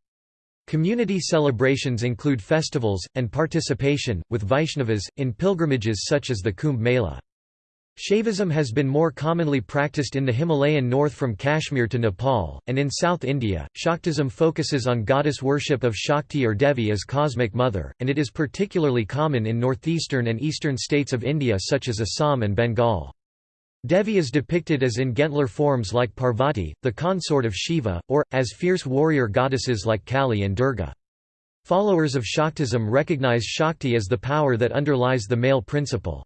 Community celebrations include festivals, and participation, with Vaishnavas, in pilgrimages such as the Kumbh Mela. Shaivism has been more commonly practiced in the Himalayan north from Kashmir to Nepal, and in South India. Shaktism focuses on goddess worship of Shakti or Devi as cosmic mother, and it is particularly common in northeastern and eastern states of India such as Assam and Bengal. Devi is depicted as in gentler forms like Parvati, the consort of Shiva, or, as fierce warrior goddesses like Kali and Durga. Followers of Shaktism recognize Shakti as the power that underlies the male principle.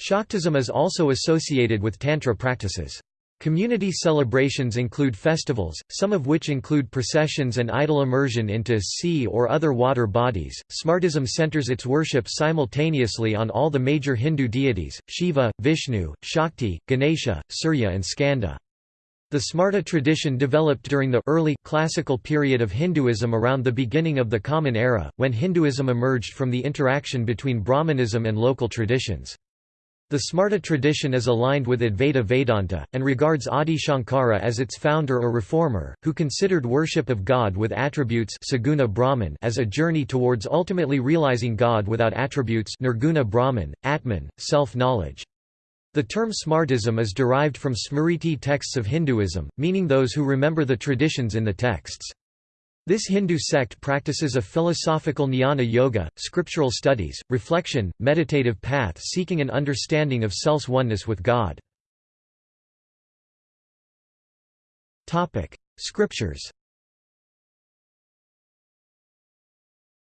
Shaktism is also associated with Tantra practices. Community celebrations include festivals, some of which include processions and idol immersion into sea or other water bodies. Smartism centers its worship simultaneously on all the major Hindu deities Shiva, Vishnu, Shakti, Ganesha, Surya, and Skanda. The Smarta tradition developed during the early classical period of Hinduism around the beginning of the Common Era, when Hinduism emerged from the interaction between Brahmanism and local traditions. The Smarta tradition is aligned with Advaita Vedanta, and regards Adi Shankara as its founder or reformer, who considered worship of God with attributes Saguna Brahman as a journey towards ultimately realizing God without attributes Nirguna Brahman, Atman, self-knowledge. The term Smartism is derived from Smriti texts of Hinduism, meaning those who remember the traditions in the texts. This Hindu sect practices a philosophical jnana yoga, scriptural studies, reflection, meditative path seeking an understanding of self's oneness with God. Scriptures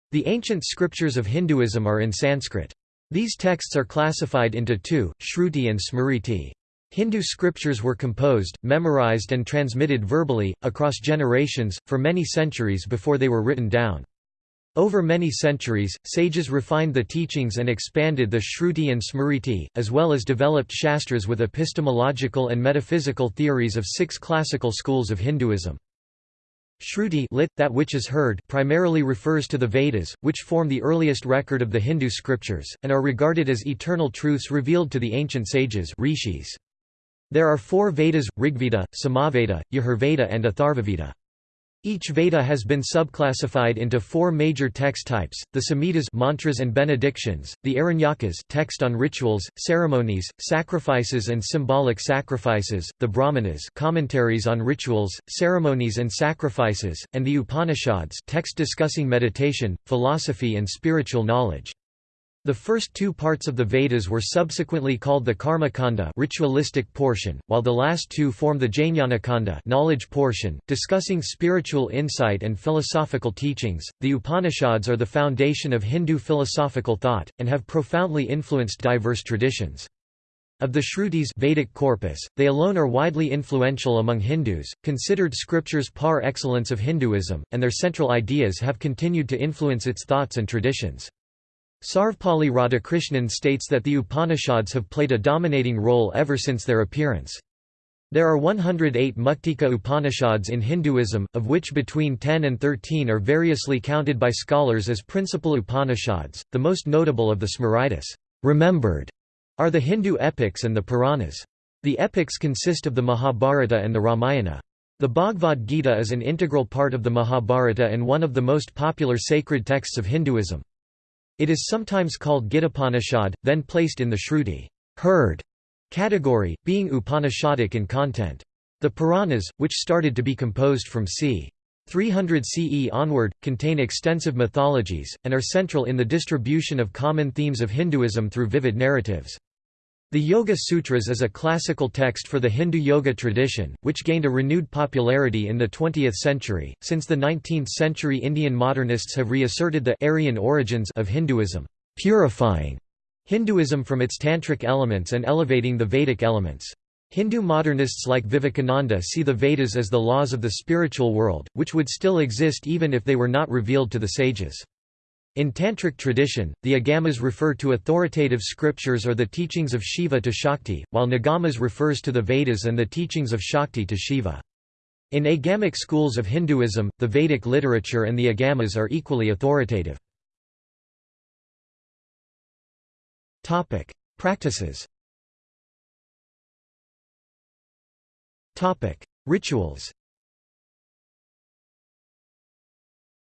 The ancient scriptures of Hinduism are in Sanskrit. These texts are classified into two, Shruti and Smriti. Hindu scriptures were composed, memorized and transmitted verbally, across generations, for many centuries before they were written down. Over many centuries, sages refined the teachings and expanded the Shruti and Smriti, as well as developed Shastras with epistemological and metaphysical theories of six classical schools of Hinduism. Shruti lit, that which is heard primarily refers to the Vedas, which form the earliest record of the Hindu scriptures, and are regarded as eternal truths revealed to the ancient sages rishis. There are four Vedas, Rigveda, Samaveda, Yajurveda and Atharvaveda. Each Veda has been subclassified into four major text types: the Samhitas, mantras and benedictions; the Aranyakas, text on rituals, ceremonies, sacrifices and symbolic sacrifices; the Brahmanas, commentaries on rituals, ceremonies and sacrifices; and the Upanishads, text discussing meditation, philosophy and spiritual knowledge. The first two parts of the Vedas were subsequently called the Karmakanda ritualistic portion, while the last two form the Jnanakanda knowledge portion, discussing spiritual insight and philosophical teachings. The Upanishads are the foundation of Hindu philosophical thought, and have profoundly influenced diverse traditions. Of the Shrutis Vedic corpus, they alone are widely influential among Hindus, considered scriptures par excellence of Hinduism, and their central ideas have continued to influence its thoughts and traditions. Sarvepalli Radhakrishnan states that the Upanishads have played a dominating role ever since their appearance. There are 108 Muktika Upanishads in Hinduism, of which between 10 and 13 are variously counted by scholars as principal Upanishads. The most notable of the Smritis remembered, are the Hindu epics and the Puranas. The epics consist of the Mahabharata and the Ramayana. The Bhagavad Gita is an integral part of the Mahabharata and one of the most popular sacred texts of Hinduism. It is sometimes called Gitapanishad, then placed in the Shruti heard category, being Upanishadic in content. The Puranas, which started to be composed from c. 300 CE onward, contain extensive mythologies, and are central in the distribution of common themes of Hinduism through vivid narratives. The Yoga Sutras is a classical text for the Hindu yoga tradition, which gained a renewed popularity in the 20th century. Since the 19th century, Indian modernists have reasserted the Aryan origins of Hinduism, purifying Hinduism from its tantric elements and elevating the Vedic elements. Hindu modernists like Vivekananda see the Vedas as the laws of the spiritual world, which would still exist even if they were not revealed to the sages. In Tantric tradition, the Agamas refer to authoritative scriptures or the teachings of Shiva to Shakti, while Nigamas refers to the Vedas and the teachings of Shakti to Shiva. In Agamic schools of Hinduism, the Vedic literature and the Agamas are equally authoritative. Practices Rituals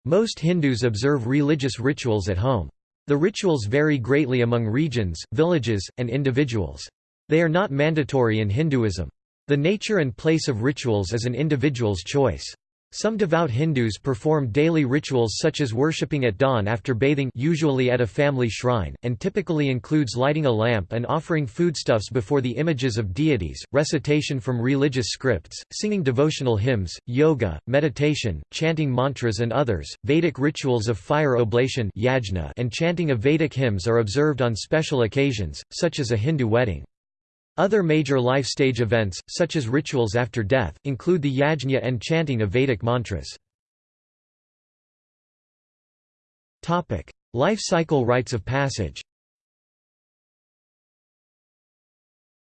Most Hindus observe religious rituals at home. The rituals vary greatly among regions, villages, and individuals. They are not mandatory in Hinduism. The nature and place of rituals is an individual's choice. Some devout Hindus perform daily rituals such as worshipping at dawn after bathing usually at a family shrine, and typically includes lighting a lamp and offering foodstuffs before the images of deities, recitation from religious scripts, singing devotional hymns, yoga, meditation, chanting mantras and others. Vedic rituals of fire oblation and chanting of Vedic hymns are observed on special occasions, such as a Hindu wedding. Other major life stage events, such as rituals after death, include the yajna and chanting of Vedic mantras. Life cycle rites of passage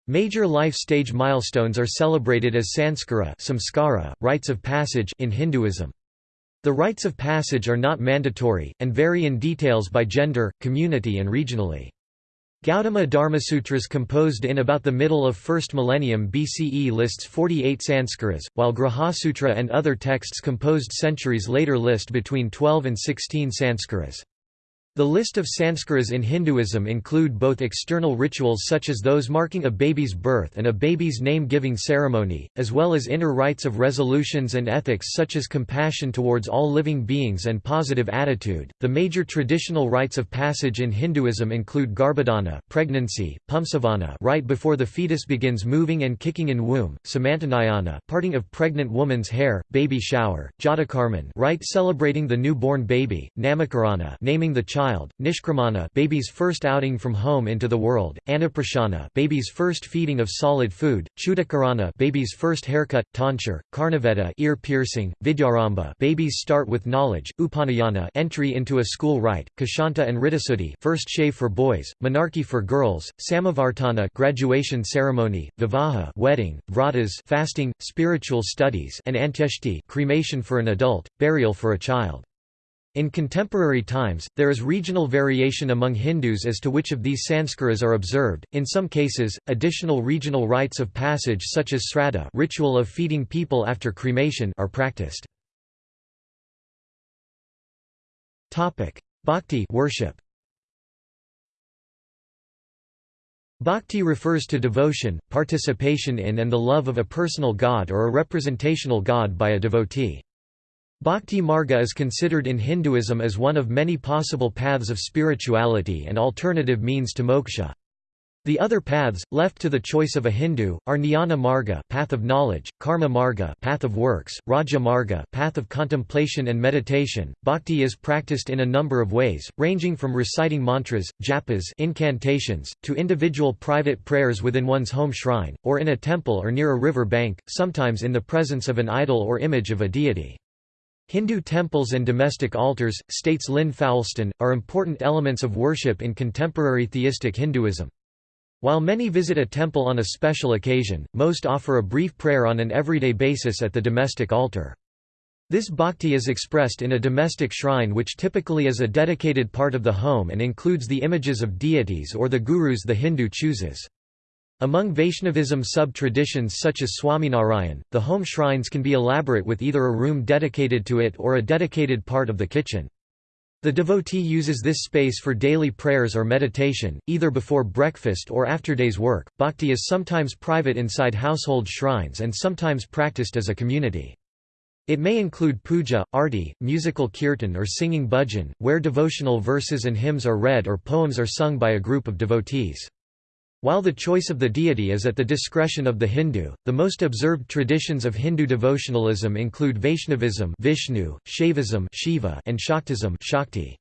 Major life stage milestones are celebrated as sanskara samskara, rites of passage in Hinduism. The rites of passage are not mandatory, and vary in details by gender, community and regionally. Gautama Dharmasutras composed in about the middle of 1st millennium BCE lists 48 sanskaras, while Grihasutra and other texts composed centuries later list between 12 and 16 sanskaras. The list of sanskaras in Hinduism include both external rituals such as those marking a baby's birth and a baby's name-giving ceremony, as well as inner rites of resolutions and ethics such as compassion towards all living beings and positive attitude. The major traditional rites of passage in Hinduism include garbhadhana, pregnancy, pumsavana, right before the fetus begins moving and kicking in womb, samantanayana, parting of pregnant woman's hair, baby shower, jatakarman, rite celebrating the newborn baby, namakarana, naming the child child, nishkramana baby's first outing from home into the world, annaprasana baby's first feeding of solid food, chudakarana baby's first haircut, tonsure, karnaveda ear piercing, vidyaramba baby's start with knowledge, upanayana entry into a school rite, kashanta and riddhasuddhi first shave for boys, menarche for girls, samavartana graduation ceremony, vivaha wedding, vratas fasting, spiritual studies and antyeshti cremation for an adult, burial for a child. In contemporary times, there is regional variation among Hindus as to which of these sanskaras are observed. In some cases, additional regional rites of passage such as sraddha, ritual of feeding people after cremation, are practiced. Topic: Bhakti worship. Bhakti refers to devotion, participation in and the love of a personal god or a representational god by a devotee. Bhakti Marga is considered in Hinduism as one of many possible paths of spirituality and alternative means to moksha. The other paths, left to the choice of a Hindu, are Jnana Marga path of knowledge, Karma Marga path of works, Raja Marga path of contemplation and meditation. Bhakti is practiced in a number of ways, ranging from reciting mantras, japas incantations, to individual private prayers within one's home shrine, or in a temple or near a river bank, sometimes in the presence of an idol or image of a deity. Hindu temples and domestic altars, states Lynn Foulston, are important elements of worship in contemporary theistic Hinduism. While many visit a temple on a special occasion, most offer a brief prayer on an everyday basis at the domestic altar. This bhakti is expressed in a domestic shrine which typically is a dedicated part of the home and includes the images of deities or the gurus the Hindu chooses. Among Vaishnavism sub-traditions such as Swaminarayan, the home shrines can be elaborate with either a room dedicated to it or a dedicated part of the kitchen. The devotee uses this space for daily prayers or meditation, either before breakfast or after day's work. Bhakti is sometimes private inside household shrines and sometimes practiced as a community. It may include puja, arti, musical kirtan or singing bhajan, where devotional verses and hymns are read or poems are sung by a group of devotees. While the choice of the deity is at the discretion of the Hindu, the most observed traditions of Hindu devotionalism include Vaishnavism Vishnu, Shaivism Shiva, and Shaktism Shakti.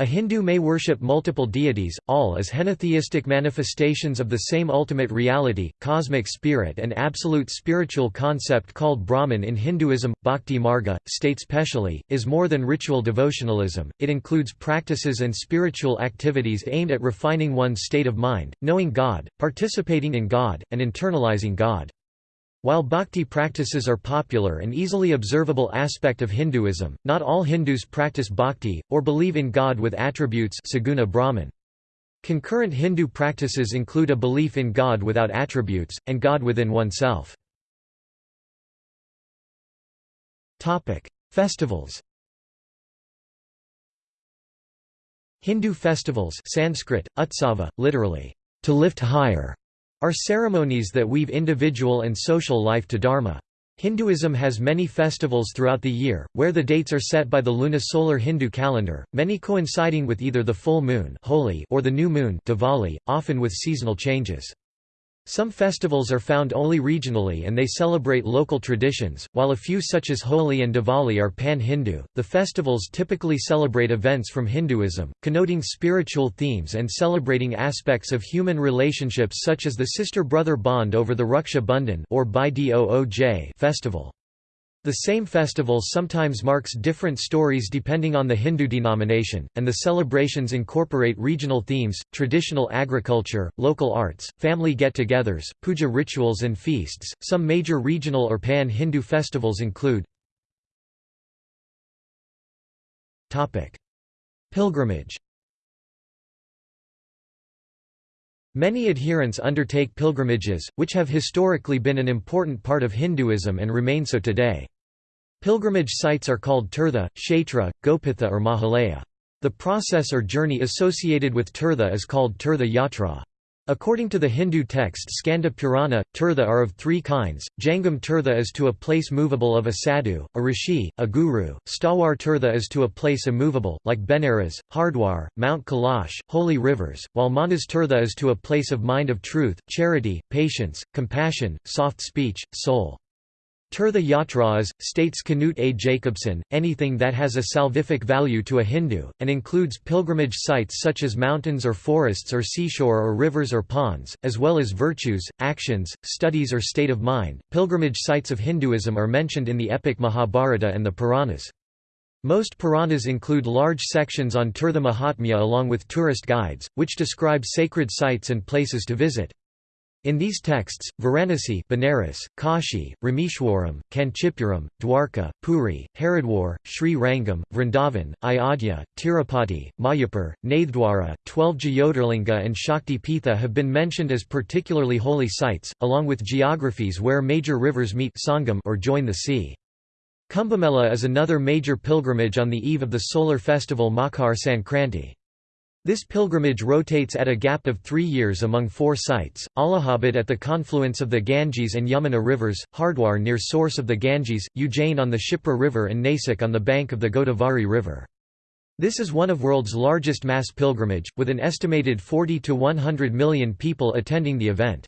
A Hindu may worship multiple deities, all as henotheistic manifestations of the same ultimate reality, cosmic spirit and absolute spiritual concept called Brahman in Hinduism. Bhakti Marga, states Pechali, is more than ritual devotionalism, it includes practices and spiritual activities aimed at refining one's state of mind, knowing God, participating in God, and internalizing God. While bhakti practices are popular and easily observable aspect of Hinduism, not all Hindus practice bhakti, or believe in God with attributes saguna Brahman. Concurrent Hindu practices include a belief in God without attributes, and God within oneself. Festivals Hindu festivals Sanskrit, utsava, literally, to lift higher, are ceremonies that weave individual and social life to Dharma. Hinduism has many festivals throughout the year, where the dates are set by the lunisolar Hindu calendar, many coinciding with either the full moon Holi or the new moon Diwali, often with seasonal changes. Some festivals are found only regionally and they celebrate local traditions, while a few such as Holi and Diwali are pan-Hindu. The festivals typically celebrate events from Hinduism, connoting spiritual themes and celebrating aspects of human relationships such as the sister-brother bond over the Raksha Bandhan or Bhai Dooj festival. The same festival sometimes marks different stories depending on the Hindu denomination, and the celebrations incorporate regional themes, traditional agriculture, local arts, family get-togethers, puja rituals and feasts. Some major regional or pan-Hindu festivals include Topic: Pilgrimage. Many adherents undertake pilgrimages, which have historically been an important part of Hinduism and remain so today. Pilgrimage sites are called tirtha, kshetra, gopitha or mahalaya. The process or journey associated with tirtha is called tirtha yatra. According to the Hindu text Skanda Purana, tirtha are of three kinds, Jangam tirtha is to a place movable of a sadhu, a rishi, a guru, Stawar tirtha is to a place immovable, like Benares, Hardwar, Mount Kailash, holy rivers, while Manas tirtha is to a place of mind of truth, charity, patience, compassion, soft speech, soul. Tirtha Yatras, states Knut A. Jacobsen, anything that has a salvific value to a Hindu, and includes pilgrimage sites such as mountains or forests or seashore or rivers or ponds, as well as virtues, actions, studies or state of mind. Pilgrimage sites of Hinduism are mentioned in the epic Mahabharata and the Puranas. Most Puranas include large sections on Tirtha Mahatmya along with tourist guides, which describe sacred sites and places to visit. In these texts, Varanasi Benares, Kashi, Rameshwaram, Kanchipuram, Dwarka, Puri, Haridwar, Sri Rangam, Vrindavan, Ayodhya, Tirupati, Mayapur, Nathdwara, twelve Jyotirlinga and Shakti Pitha have been mentioned as particularly holy sites, along with geographies where major rivers meet Sangam or join the sea. Kumbhamela is another major pilgrimage on the eve of the solar festival Makar Sankranti. This pilgrimage rotates at a gap of three years among four sites, Allahabad at the confluence of the Ganges and Yamuna rivers, Hardwar near source of the Ganges, Ujjain on the Shipra River and Nasik on the bank of the Godavari River. This is one of world's largest mass pilgrimage, with an estimated 40 to 100 million people attending the event.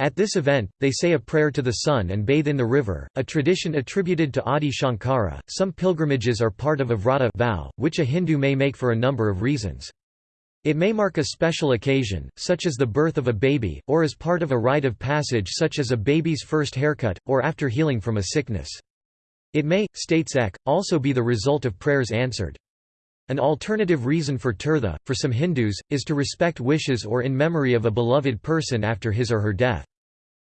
At this event, they say a prayer to the sun and bathe in the river, a tradition attributed to Adi Shankara. Some pilgrimages are part of a vrata vow, which a Hindu may make for a number of reasons. It may mark a special occasion, such as the birth of a baby, or as part of a rite of passage such as a baby's first haircut, or after healing from a sickness. It may, states Eck, also be the result of prayers answered. An alternative reason for tirtha, for some Hindus, is to respect wishes or in memory of a beloved person after his or her death.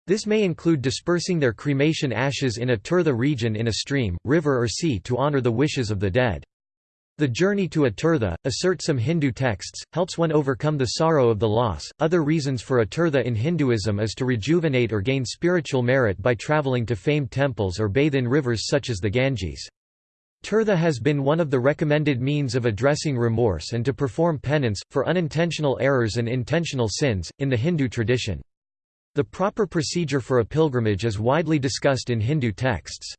This may include dispersing their cremation ashes in a tirtha region in a stream, river or sea to honor the wishes of the dead. The journey to a tirtha, assert some Hindu texts, helps one overcome the sorrow of the loss. Other reasons for a tirtha in Hinduism is to rejuvenate or gain spiritual merit by traveling to famed temples or bathe in rivers such as the Ganges. Tirtha has been one of the recommended means of addressing remorse and to perform penance, for unintentional errors and intentional sins, in the Hindu tradition. The proper procedure for a pilgrimage is widely discussed in Hindu texts.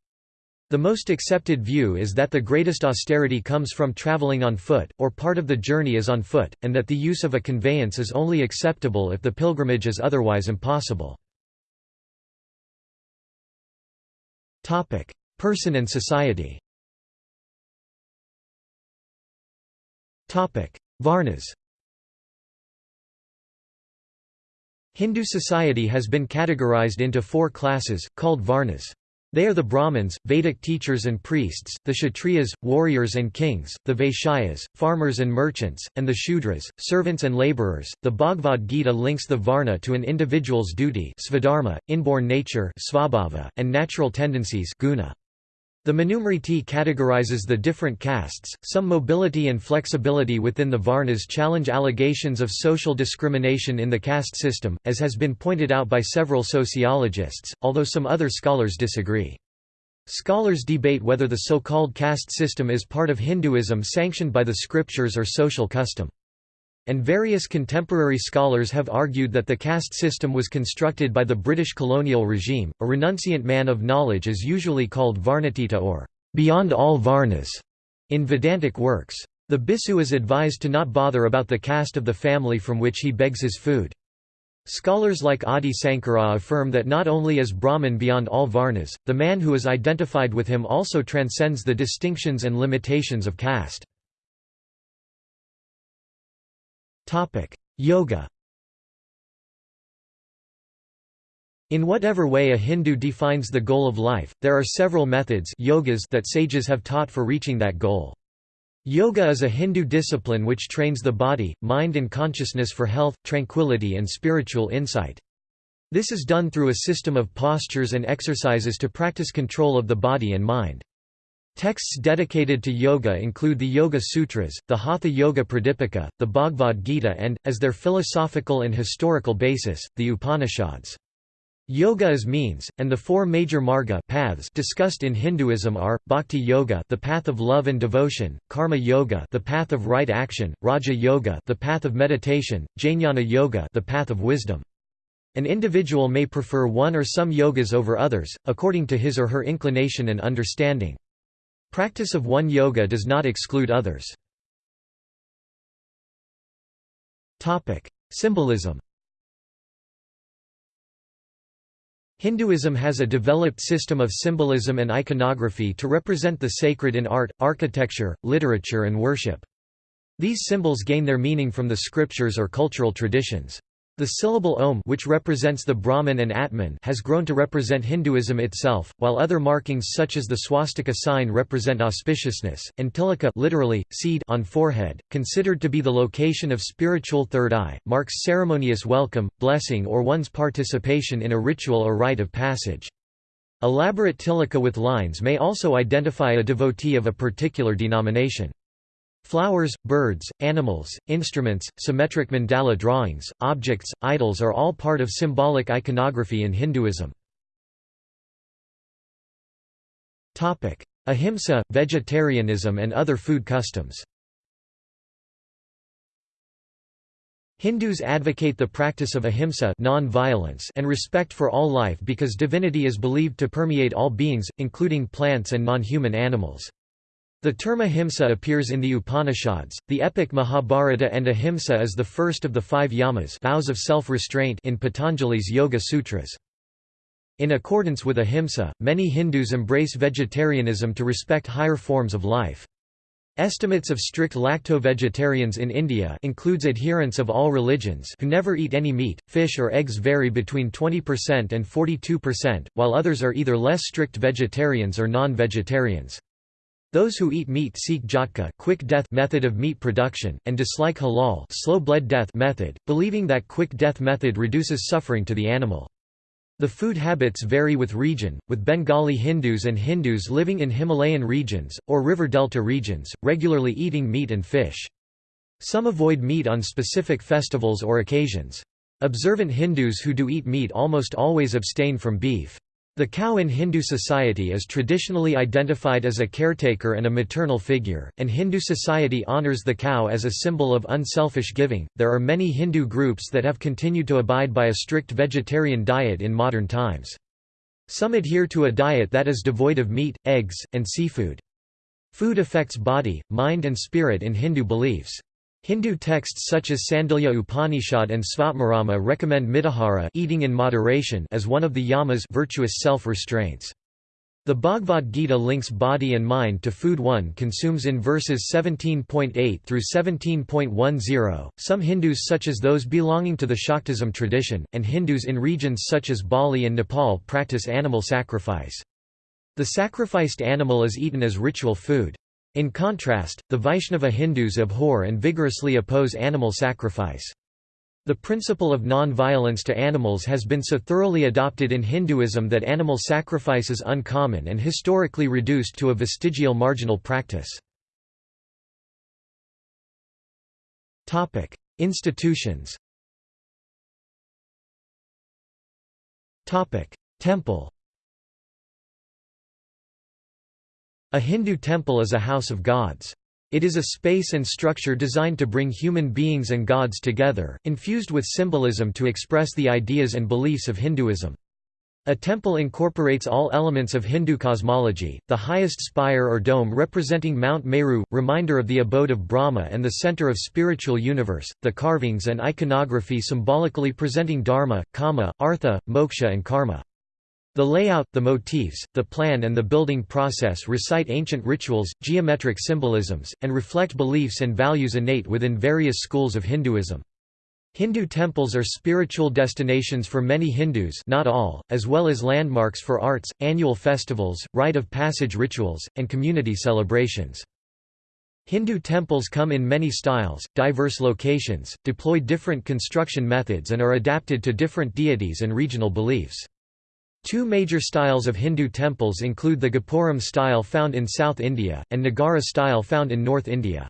The most accepted view is that the greatest austerity comes from traveling on foot, or part of the journey is on foot, and that the use of a conveyance is only acceptable if the pilgrimage is otherwise impossible. Person and society Varnas Hindu society has been categorized into four classes, called Varnas. They are the Brahmins, Vedic teachers and priests, the Kshatriyas, warriors and kings, the Vaishyas, farmers and merchants, and the Shudras, servants and laborers. The Bhagavad Gita links the Varna to an individual's duty svadharma, inborn nature svabhava, and natural tendencies guna. The Manusmriti categorizes the different castes. Some mobility and flexibility within the Varnas challenge allegations of social discrimination in the caste system, as has been pointed out by several sociologists, although some other scholars disagree. Scholars debate whether the so-called caste system is part of Hinduism sanctioned by the scriptures or social custom. And various contemporary scholars have argued that the caste system was constructed by the British colonial regime. A renunciant man of knowledge is usually called Varnatita or beyond all Varnas in Vedantic works. The Bhikkhu is advised to not bother about the caste of the family from which he begs his food. Scholars like Adi Sankara affirm that not only is Brahman beyond all Varnas, the man who is identified with him also transcends the distinctions and limitations of caste. Yoga In whatever way a Hindu defines the goal of life, there are several methods yogas that sages have taught for reaching that goal. Yoga is a Hindu discipline which trains the body, mind and consciousness for health, tranquility and spiritual insight. This is done through a system of postures and exercises to practice control of the body and mind. Texts dedicated to yoga include the Yoga Sutras, the Hatha Yoga Pradipika, the Bhagavad Gita and, as their philosophical and historical basis, the Upanishads. Yoga is means, and the four major marga paths discussed in Hinduism are, Bhakti Yoga the path of love and devotion, Karma Yoga the path of right action, Raja Yoga the path of meditation, Jnana Yoga the path of wisdom. An individual may prefer one or some yogas over others, according to his or her inclination and understanding. Practice of one yoga does not exclude others. Symbolism Hinduism has a developed system of symbolism and iconography to represent the sacred in art, architecture, literature and worship. These symbols gain their meaning from the scriptures or cultural traditions. The syllable Om which represents the Brahman and Atman has grown to represent Hinduism itself, while other markings such as the swastika sign represent auspiciousness, and tilaka literally, seed on forehead, considered to be the location of spiritual third eye, marks ceremonious welcome, blessing or one's participation in a ritual or rite of passage. Elaborate tilaka with lines may also identify a devotee of a particular denomination. Flowers, birds, animals, instruments, symmetric mandala drawings, objects, idols are all part of symbolic iconography in Hinduism. Ahimsa, vegetarianism and other food customs Hindus advocate the practice of ahimsa and respect for all life because divinity is believed to permeate all beings, including plants and non-human animals. The term ahimsa appears in the Upanishads, the epic Mahabharata and ahimsa is the first of the five yamas vows of self-restraint in Patanjali's Yoga Sutras. In accordance with ahimsa, many Hindus embrace vegetarianism to respect higher forms of life. Estimates of strict lacto-vegetarians in India includes adherents of all religions who never eat any meat, fish or eggs vary between 20% and 42%, while others are either less strict vegetarians or non-vegetarians. Those who eat meat seek jhatka quick death method of meat production, and dislike halal slow blood death method, believing that quick death method reduces suffering to the animal. The food habits vary with region, with Bengali Hindus and Hindus living in Himalayan regions, or river delta regions, regularly eating meat and fish. Some avoid meat on specific festivals or occasions. Observant Hindus who do eat meat almost always abstain from beef. The cow in Hindu society is traditionally identified as a caretaker and a maternal figure, and Hindu society honors the cow as a symbol of unselfish giving. There are many Hindu groups that have continued to abide by a strict vegetarian diet in modern times. Some adhere to a diet that is devoid of meat, eggs, and seafood. Food affects body, mind and spirit in Hindu beliefs. Hindu texts such as Sandilya Upanishad and Svatmarama recommend mitahara eating in moderation as one of the yamas virtuous self-restraints. The Bhagavad Gita links body and mind to food one consumes in verses 17.8 through 17.10. Some Hindus such as those belonging to the Shaktism tradition and Hindus in regions such as Bali and Nepal practice animal sacrifice. The sacrificed animal is eaten as ritual food. In contrast, the Vaishnava Hindus abhor and vigorously oppose animal sacrifice. The principle of non-violence to animals has been so thoroughly adopted in Hinduism that animal sacrifice is uncommon and historically reduced to a vestigial marginal practice. Institutions Temple A Hindu temple is a house of gods. It is a space and structure designed to bring human beings and gods together, infused with symbolism to express the ideas and beliefs of Hinduism. A temple incorporates all elements of Hindu cosmology, the highest spire or dome representing Mount Meru, reminder of the abode of Brahma and the center of spiritual universe, the carvings and iconography symbolically presenting Dharma, Kama, Artha, Moksha and Karma. The layout, the motifs, the plan and the building process recite ancient rituals, geometric symbolisms, and reflect beliefs and values innate within various schools of Hinduism. Hindu temples are spiritual destinations for many Hindus not all, as well as landmarks for arts, annual festivals, rite of passage rituals, and community celebrations. Hindu temples come in many styles, diverse locations, deploy different construction methods and are adapted to different deities and regional beliefs. Two major styles of Hindu temples include the Gopuram style found in South India, and Nagara style found in North India.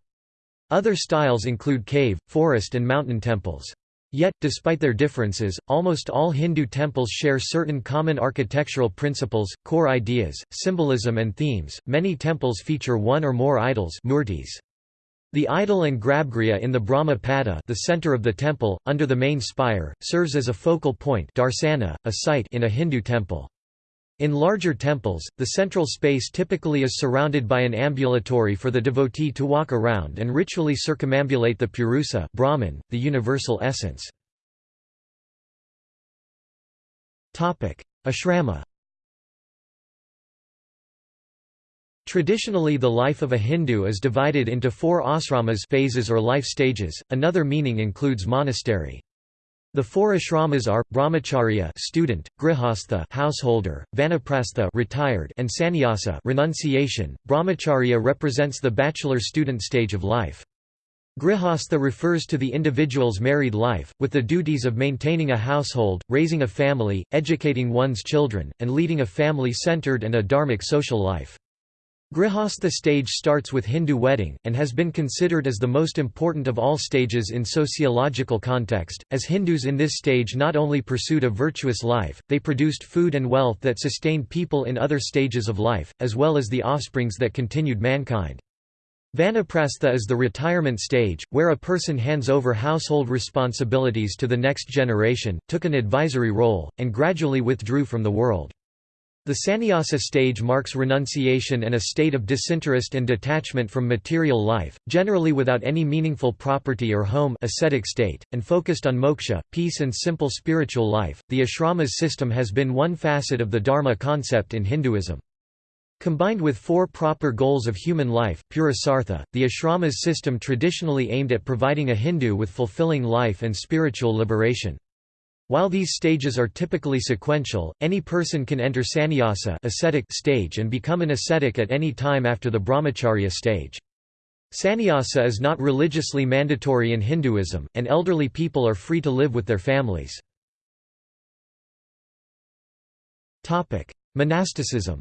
Other styles include cave, forest and mountain temples. Yet, despite their differences, almost all Hindu temples share certain common architectural principles, core ideas, symbolism and themes. Many temples feature one or more idols murtis. The idol and grabgriha in the Brahma Pada the center of the temple, under the main spire, serves as a focal point darsana, a sight in a Hindu temple. In larger temples, the central space typically is surrounded by an ambulatory for the devotee to walk around and ritually circumambulate the purusa Brahman, the universal essence. Ashrama Traditionally the life of a Hindu is divided into four asramas phases or life stages, another meaning includes monastery. The four ashramas are brahmacharya student, grihastha householder, vanaprastha retired, and sannyasa renunciation. Brahmacharya represents the bachelor student stage of life. Grihastha refers to the individual's married life, with the duties of maintaining a household, raising a family, educating one's children, and leading a family-centered and a dharmic social life. Grihastha stage starts with Hindu wedding, and has been considered as the most important of all stages in sociological context, as Hindus in this stage not only pursued a virtuous life, they produced food and wealth that sustained people in other stages of life, as well as the offsprings that continued mankind. Vanaprastha is the retirement stage, where a person hands over household responsibilities to the next generation, took an advisory role, and gradually withdrew from the world. The sannyasa stage marks renunciation and a state of disinterest and detachment from material life, generally without any meaningful property or home ascetic state, and focused on moksha, peace and simple spiritual life. The ashrama's system has been one facet of the dharma concept in Hinduism. Combined with four proper goals of human life purusartha, the ashrama's system traditionally aimed at providing a Hindu with fulfilling life and spiritual liberation. While these stages are typically sequential, any person can enter sannyasa ascetic stage and become an ascetic at any time after the brahmacharya stage. Sannyasa is not religiously mandatory in Hinduism, and elderly people are free to live with their families. Monasticism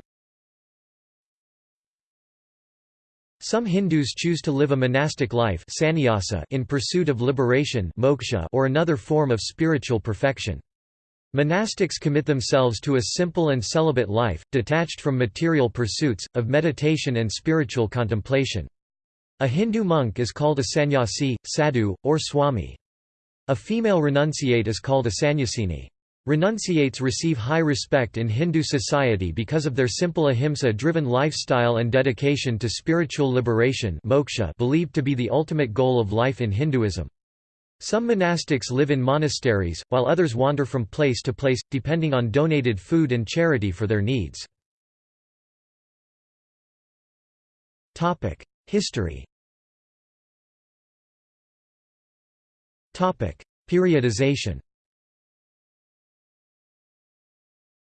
Some Hindus choose to live a monastic life sannyasa in pursuit of liberation moksha or another form of spiritual perfection. Monastics commit themselves to a simple and celibate life, detached from material pursuits, of meditation and spiritual contemplation. A Hindu monk is called a sannyasi, sadhu, or swami. A female renunciate is called a sannyasini. Renunciates receive high respect in Hindu society because of their simple ahimsa-driven lifestyle and dedication to spiritual liberation moksha believed to be the ultimate goal of life in Hinduism. Some monastics live in monasteries, while others wander from place to place, depending on donated food and charity for their needs. History Periodization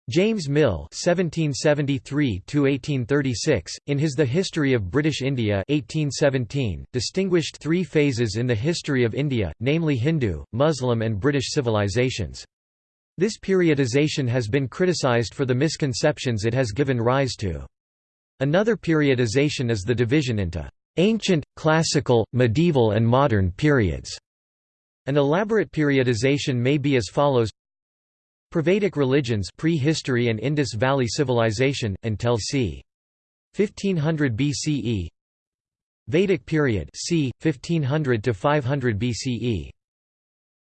James Mill (1773–1836), in his The History of British India (1817), distinguished three phases in the history of India, namely Hindu, Muslim, and British civilizations. This periodization has been criticised for the misconceptions it has given rise to. Another periodization is the division into ancient, classical, medieval, and modern periods. An elaborate periodization may be as follows Prevedic religions prehistory and Indus Valley Civilization, until c. 1500 BCE Vedic period c. 1500 to 500 BCE.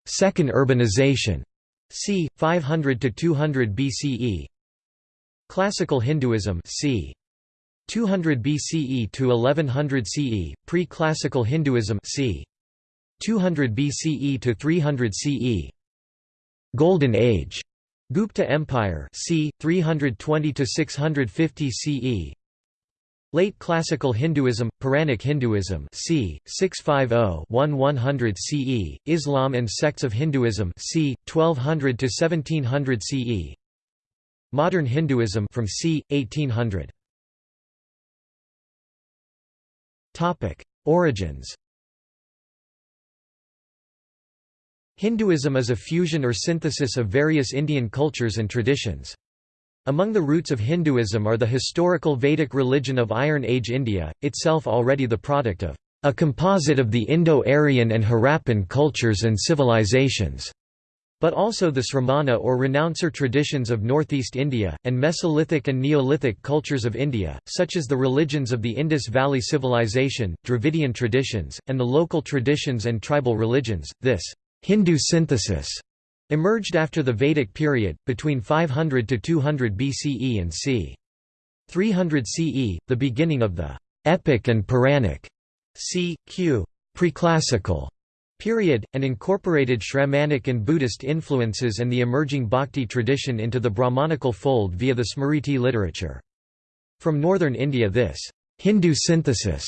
Second urbanization c. 500 to 200 BCE. Classical Hinduism c. 200 BCE to 1100 CE, pre-classical Hinduism c. 200 BCE to 300 CE. Golden Age Gupta Empire c. 320 to 650 CE. Late Classical Hinduism, Puranic Hinduism c. 650-1100 CE, Islam and sects of Hinduism c. 1200 to 1700 CE. Modern Hinduism from c. 1800. Topic: Origins. Hinduism is a fusion or synthesis of various Indian cultures and traditions. Among the roots of Hinduism are the historical Vedic religion of Iron Age India, itself already the product of a composite of the Indo-Aryan and Harappan cultures and civilizations but also the Sramana or renouncer traditions of northeast India, and Mesolithic and Neolithic cultures of India, such as the religions of the Indus Valley Civilization, Dravidian traditions, and the local traditions and tribal religions. This Hindu synthesis emerged after the Vedic period, between 500 to 200 BCE and c. 300 CE, the beginning of the epic and Puranic c. q. preclassical period, and incorporated Shramanic and Buddhist influences and the emerging Bhakti tradition into the Brahmanical fold via the Smriti literature. From northern India this Hindu synthesis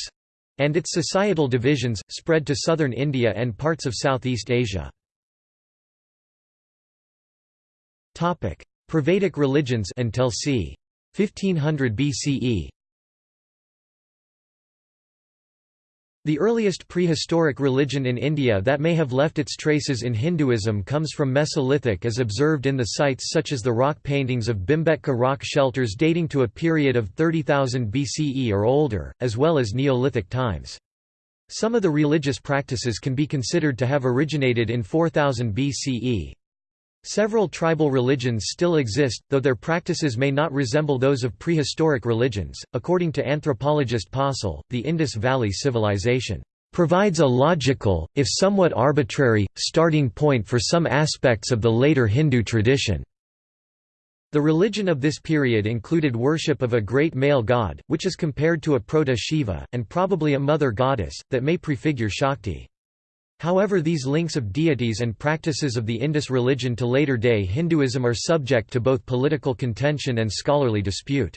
and its societal divisions, spread to southern India and parts of Southeast Asia. Prevedic religions until c. 1500 BCE The earliest prehistoric religion in India that may have left its traces in Hinduism comes from Mesolithic as observed in the sites such as the rock paintings of Bhimbetka rock shelters dating to a period of 30,000 BCE or older, as well as Neolithic times. Some of the religious practices can be considered to have originated in 4000 BCE. Several tribal religions still exist, though their practices may not resemble those of prehistoric religions. According to anthropologist Possehl, the Indus Valley Civilization provides a logical, if somewhat arbitrary, starting point for some aspects of the later Hindu tradition. The religion of this period included worship of a great male god, which is compared to a proto-Shiva, and probably a mother goddess, that may prefigure Shakti. However these links of deities and practices of the Indus religion to later-day Hinduism are subject to both political contention and scholarly dispute.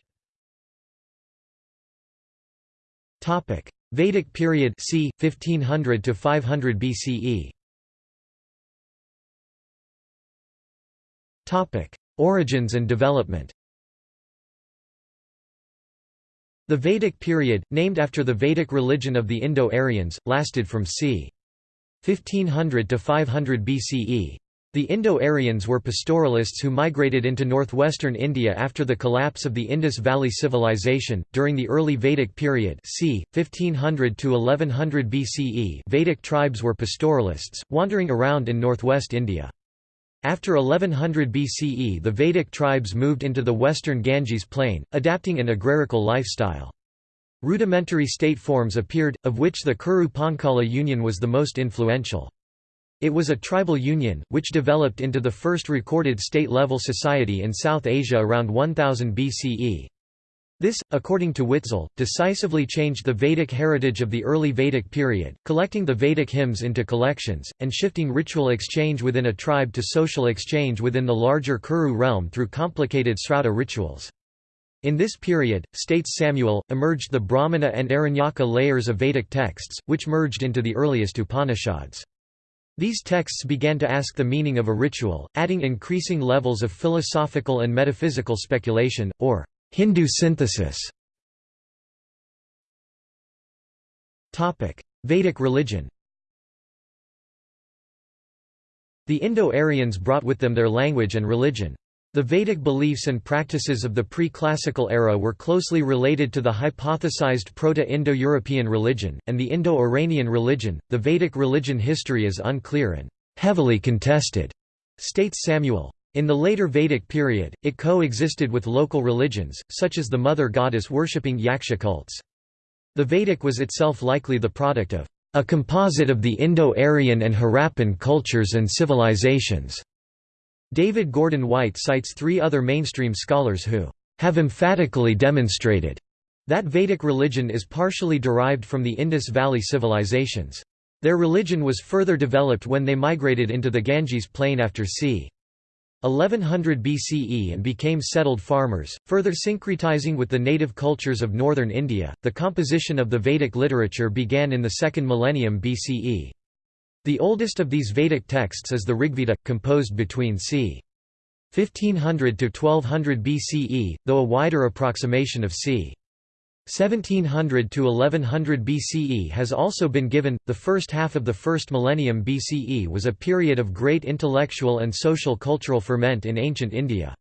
Vedic period c. 1500 to 500 BCE. Topic: Origins and development. The Vedic period, named after the Vedic religion of the Indo-Aryans, lasted from c. 1500 to 500 BCE. The Indo-Aryans were pastoralists who migrated into northwestern India after the collapse of the Indus Valley Civilization. During the early Vedic period, c. 1500 to 1100 BCE, Vedic tribes were pastoralists, wandering around in northwest India. After 1100 BCE, the Vedic tribes moved into the western Ganges plain, adapting an agrarical lifestyle. Rudimentary state forms appeared, of which the Kuru Panchala Union was the most influential. It was a tribal union, which developed into the first recorded state-level society in South Asia around 1000 BCE. This, according to Witzel, decisively changed the Vedic heritage of the early Vedic period, collecting the Vedic hymns into collections, and shifting ritual exchange within a tribe to social exchange within the larger Kuru realm through complicated Srauta rituals. In this period, states Samuel, emerged the Brahmana and Aranyaka layers of Vedic texts, which merged into the earliest Upanishads. These texts began to ask the meaning of a ritual, adding increasing levels of philosophical and metaphysical speculation, or Hindu synthesis. Vedic religion The Indo-Aryans brought with them their language and religion. The Vedic beliefs and practices of the pre-classical era were closely related to the hypothesized Proto-Indo-European religion, and the Indo-Iranian religion. The Vedic religion history is unclear and heavily contested, states Samuel. In the later Vedic period, it coexisted with local religions, such as the mother goddess worshipping Yaksha cults. The Vedic was itself likely the product of a composite of the Indo-Aryan and Harappan cultures and civilizations. David Gordon White cites three other mainstream scholars who have emphatically demonstrated that Vedic religion is partially derived from the Indus Valley civilizations. Their religion was further developed when they migrated into the Ganges plain after c. 1100 BCE and became settled farmers, further syncretizing with the native cultures of northern India. The composition of the Vedic literature began in the second millennium BCE. The oldest of these Vedic texts is the Rigveda, composed between c. 1500 to 1200 BCE, though a wider approximation of c. 1700 to 1100 BCE has also been given. The first half of the first millennium BCE was a period of great intellectual and social cultural ferment in ancient India.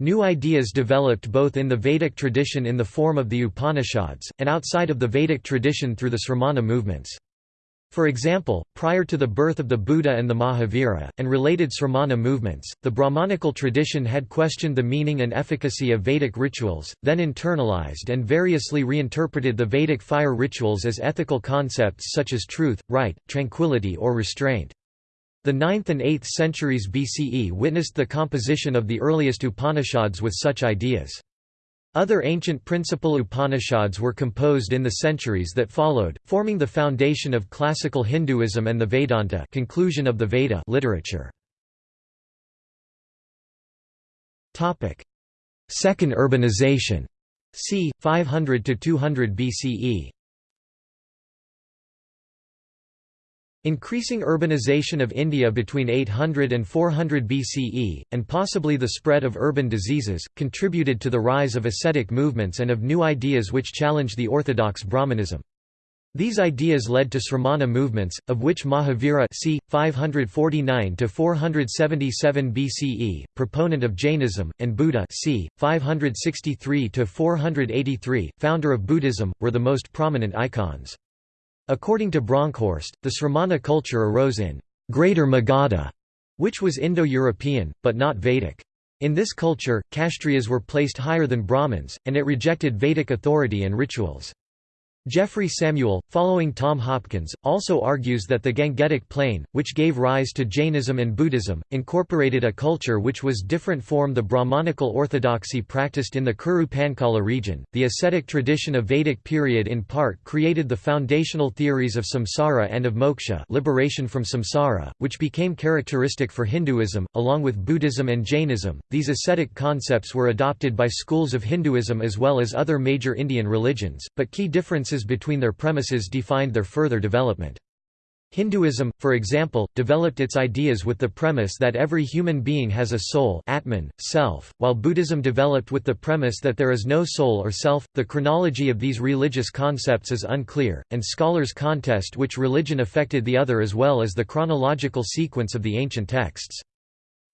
New ideas developed both in the Vedic tradition in the form of the Upanishads, and outside of the Vedic tradition through the Sramana movements. For example, prior to the birth of the Buddha and the Mahavira, and related Sramana movements, the Brahmanical tradition had questioned the meaning and efficacy of Vedic rituals, then internalized and variously reinterpreted the Vedic fire rituals as ethical concepts such as truth, right, tranquility or restraint. The 9th and 8th centuries BCE witnessed the composition of the earliest Upanishads with such ideas. Other ancient principal Upanishads were composed in the centuries that followed, forming the foundation of classical Hinduism and the Vedanta conclusion of the Veda literature. Second urbanization. c. 500–200 BCE Increasing urbanization of India between 800 and 400 BCE, and possibly the spread of urban diseases, contributed to the rise of ascetic movements and of new ideas which challenged the orthodox Brahmanism. These ideas led to Sramana movements, of which Mahavira c. 549–477 BCE, proponent of Jainism, and Buddha c. 563–483, founder of Buddhism, were the most prominent icons. According to Bronkhorst, the Sramana culture arose in Greater Magadha, which was Indo-European, but not Vedic. In this culture, Kshatriyas were placed higher than Brahmins, and it rejected Vedic authority and rituals. Jeffrey Samuel, following Tom Hopkins, also argues that the Gangetic Plain, which gave rise to Jainism and Buddhism, incorporated a culture which was different from the Brahmanical orthodoxy practiced in the Kuru Panchala region. The ascetic tradition of Vedic period in part created the foundational theories of samsara and of moksha, liberation from samsara, which became characteristic for Hinduism, along with Buddhism and Jainism. These ascetic concepts were adopted by schools of Hinduism as well as other major Indian religions, but key differences differences between their premises defined their further development. Hinduism, for example, developed its ideas with the premise that every human being has a soul Atman, self, while Buddhism developed with the premise that there is no soul or self. The chronology of these religious concepts is unclear, and scholars contest which religion affected the other as well as the chronological sequence of the ancient texts.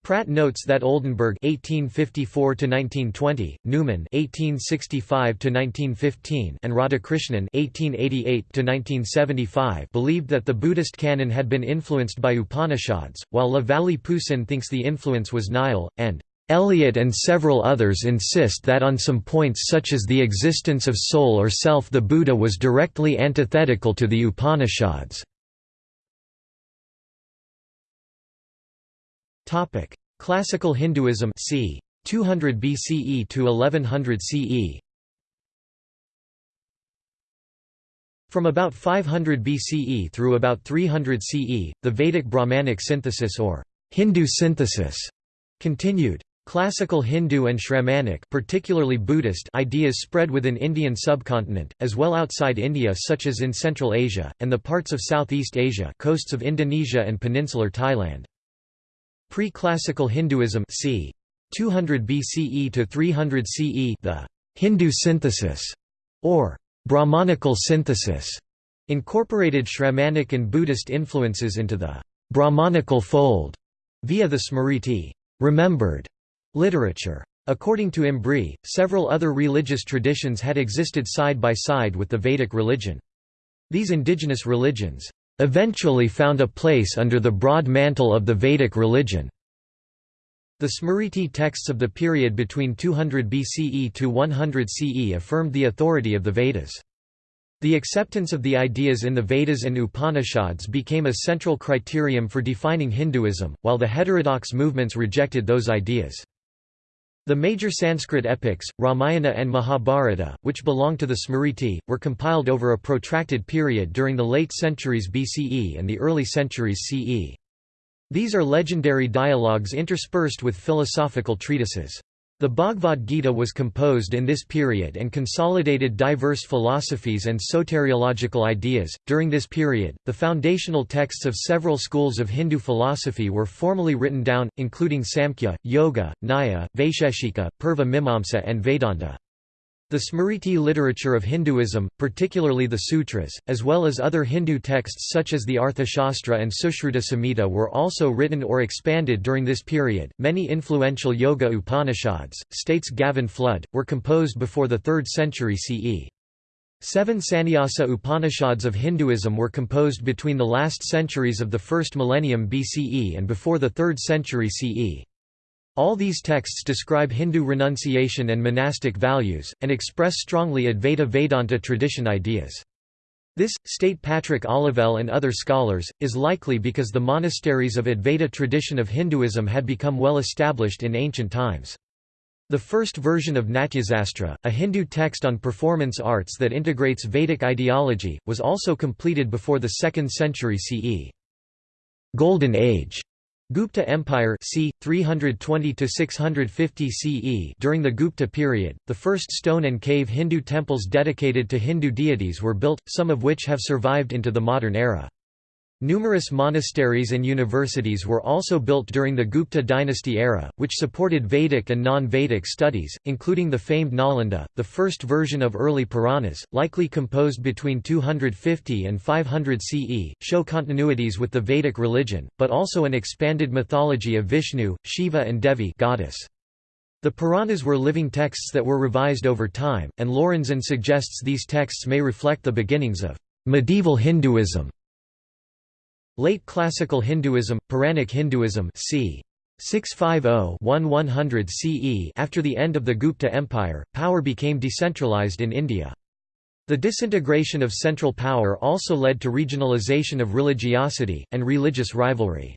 Pratt notes that Oldenberg (1854–1920), Neumann (1865–1915), and Radhakrishnan (1888–1975) believed that the Buddhist canon had been influenced by Upanishads, while La Vallée Poussin thinks the influence was Nile, and Eliot and several others insist that on some points such as the existence of soul or self the Buddha was directly antithetical to the Upanishads. Topic: Classical Hinduism c. 200 BCE to 1100 CE. From about 500 BCE through about 300 CE, the Vedic Brahmanic synthesis or Hindu synthesis continued. Classical Hindu and Shramanic particularly Buddhist ideas spread within Indian subcontinent, as well outside India such as in Central Asia, and the parts of Southeast Asia coasts of Indonesia and peninsular Thailand. Pre-classical Hinduism c. 200 BCE to 300 CE the Hindu synthesis, or Brahmanical synthesis, incorporated Shramanic and Buddhist influences into the Brahmanical fold via the Smriti remembered literature. According to Embree, several other religious traditions had existed side by side with the Vedic religion. These indigenous religions eventually found a place under the broad mantle of the Vedic religion. The Smriti texts of the period between 200 BCE to 100 CE affirmed the authority of the Vedas. The acceptance of the ideas in the Vedas and Upanishads became a central criterion for defining Hinduism, while the heterodox movements rejected those ideas. The major Sanskrit epics, Ramayana and Mahabharata, which belong to the Smriti, were compiled over a protracted period during the late centuries BCE and the early centuries CE. These are legendary dialogues interspersed with philosophical treatises. The Bhagavad Gita was composed in this period and consolidated diverse philosophies and soteriological ideas. During this period, the foundational texts of several schools of Hindu philosophy were formally written down, including Samkhya, Yoga, Nyaya, Vaisheshika, Purva Mimamsa, and Vedanta. The Smriti literature of Hinduism, particularly the sutras, as well as other Hindu texts such as the Arthashastra and Sushruta Samhita were also written or expanded during this period. Many influential Yoga Upanishads, states Gavin Flood, were composed before the 3rd century CE. Seven Sannyasa Upanishads of Hinduism were composed between the last centuries of the first millennium BCE and before the 3rd century CE. All these texts describe Hindu renunciation and monastic values, and express strongly Advaita Vedanta tradition ideas. This, state Patrick Olivelle and other scholars, is likely because the monasteries of Advaita tradition of Hinduism had become well established in ancient times. The first version of Natyasastra, a Hindu text on performance arts that integrates Vedic ideology, was also completed before the 2nd century CE. Golden Age Gupta Empire c. 320–650 CE During the Gupta period, the first stone and cave Hindu temples dedicated to Hindu deities were built, some of which have survived into the modern era. Numerous monasteries and universities were also built during the Gupta dynasty era, which supported Vedic and non-Vedic studies, including the famed Nalanda, the first version of early Puranas, likely composed between 250 and 500 CE, show continuities with the Vedic religion, but also an expanded mythology of Vishnu, Shiva and Devi goddess. The Puranas were living texts that were revised over time, and Lorenzen suggests these texts may reflect the beginnings of medieval Hinduism. Late Classical Hinduism, Puranic Hinduism c. 650-1100 CE After the end of the Gupta Empire, power became decentralized in India. The disintegration of central power also led to regionalization of religiosity, and religious rivalry.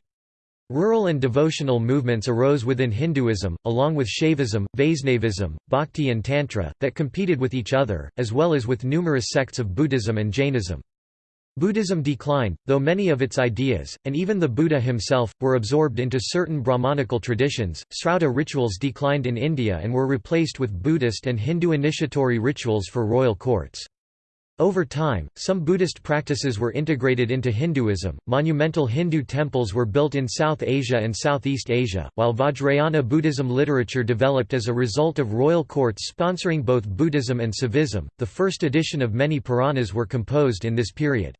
Rural and devotional movements arose within Hinduism, along with Shaivism, Vaisnavism, Bhakti and Tantra, that competed with each other, as well as with numerous sects of Buddhism and Jainism. Buddhism declined, though many of its ideas, and even the Buddha himself, were absorbed into certain Brahmanical traditions. Srauta rituals declined in India and were replaced with Buddhist and Hindu initiatory rituals for royal courts. Over time, some Buddhist practices were integrated into Hinduism. Monumental Hindu temples were built in South Asia and Southeast Asia, while Vajrayana Buddhism literature developed as a result of royal courts sponsoring both Buddhism and Saivism. The first edition of many Puranas were composed in this period.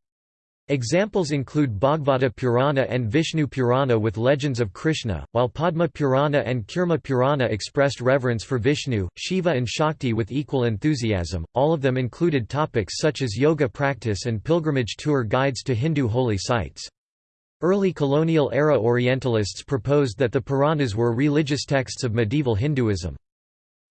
Examples include Bhagavata Purana and Vishnu Purana with legends of Krishna, while Padma Purana and Kurma Purana expressed reverence for Vishnu, Shiva and Shakti with equal enthusiasm. All of them included topics such as yoga practice and pilgrimage tour guides to Hindu holy sites. Early colonial-era Orientalists proposed that the Puranas were religious texts of medieval Hinduism.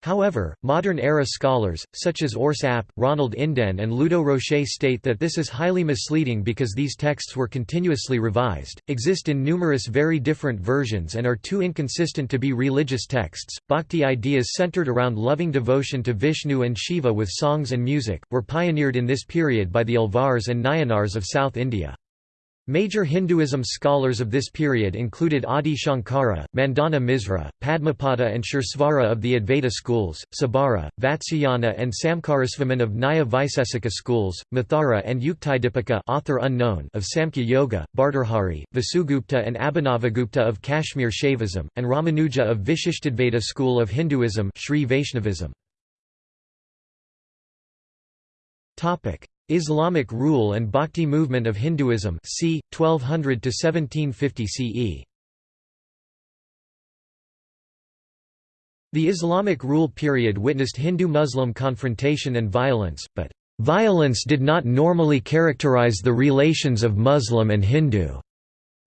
However, modern-era scholars, such as Urs App, Ronald Inden and Ludo Rocher state that this is highly misleading because these texts were continuously revised, exist in numerous very different versions and are too inconsistent to be religious texts. Bhakti ideas centered around loving devotion to Vishnu and Shiva with songs and music, were pioneered in this period by the Alvars and Nayanars of South India. Major Hinduism scholars of this period included Adi Shankara, Mandana Misra, Padmapada and Suresvara of the Advaita schools, Sabara, Vatsyayana and Samkarasvaman of Nyaya Vaisesika schools, Mathura and Yuktidipika author unknown of Samkhya Yoga, Bhartrhari, Vasugupta and Abhinavagupta of Kashmir Shaivism, and Ramanuja of Vishishtadvaita school of Hinduism Sri Vaishnavism. Islamic rule and Bhakti movement of Hinduism c. 1200 to 1750 CE. The Islamic rule period witnessed Hindu-Muslim confrontation and violence, but violence did not normally characterize the relations of Muslim and Hindu.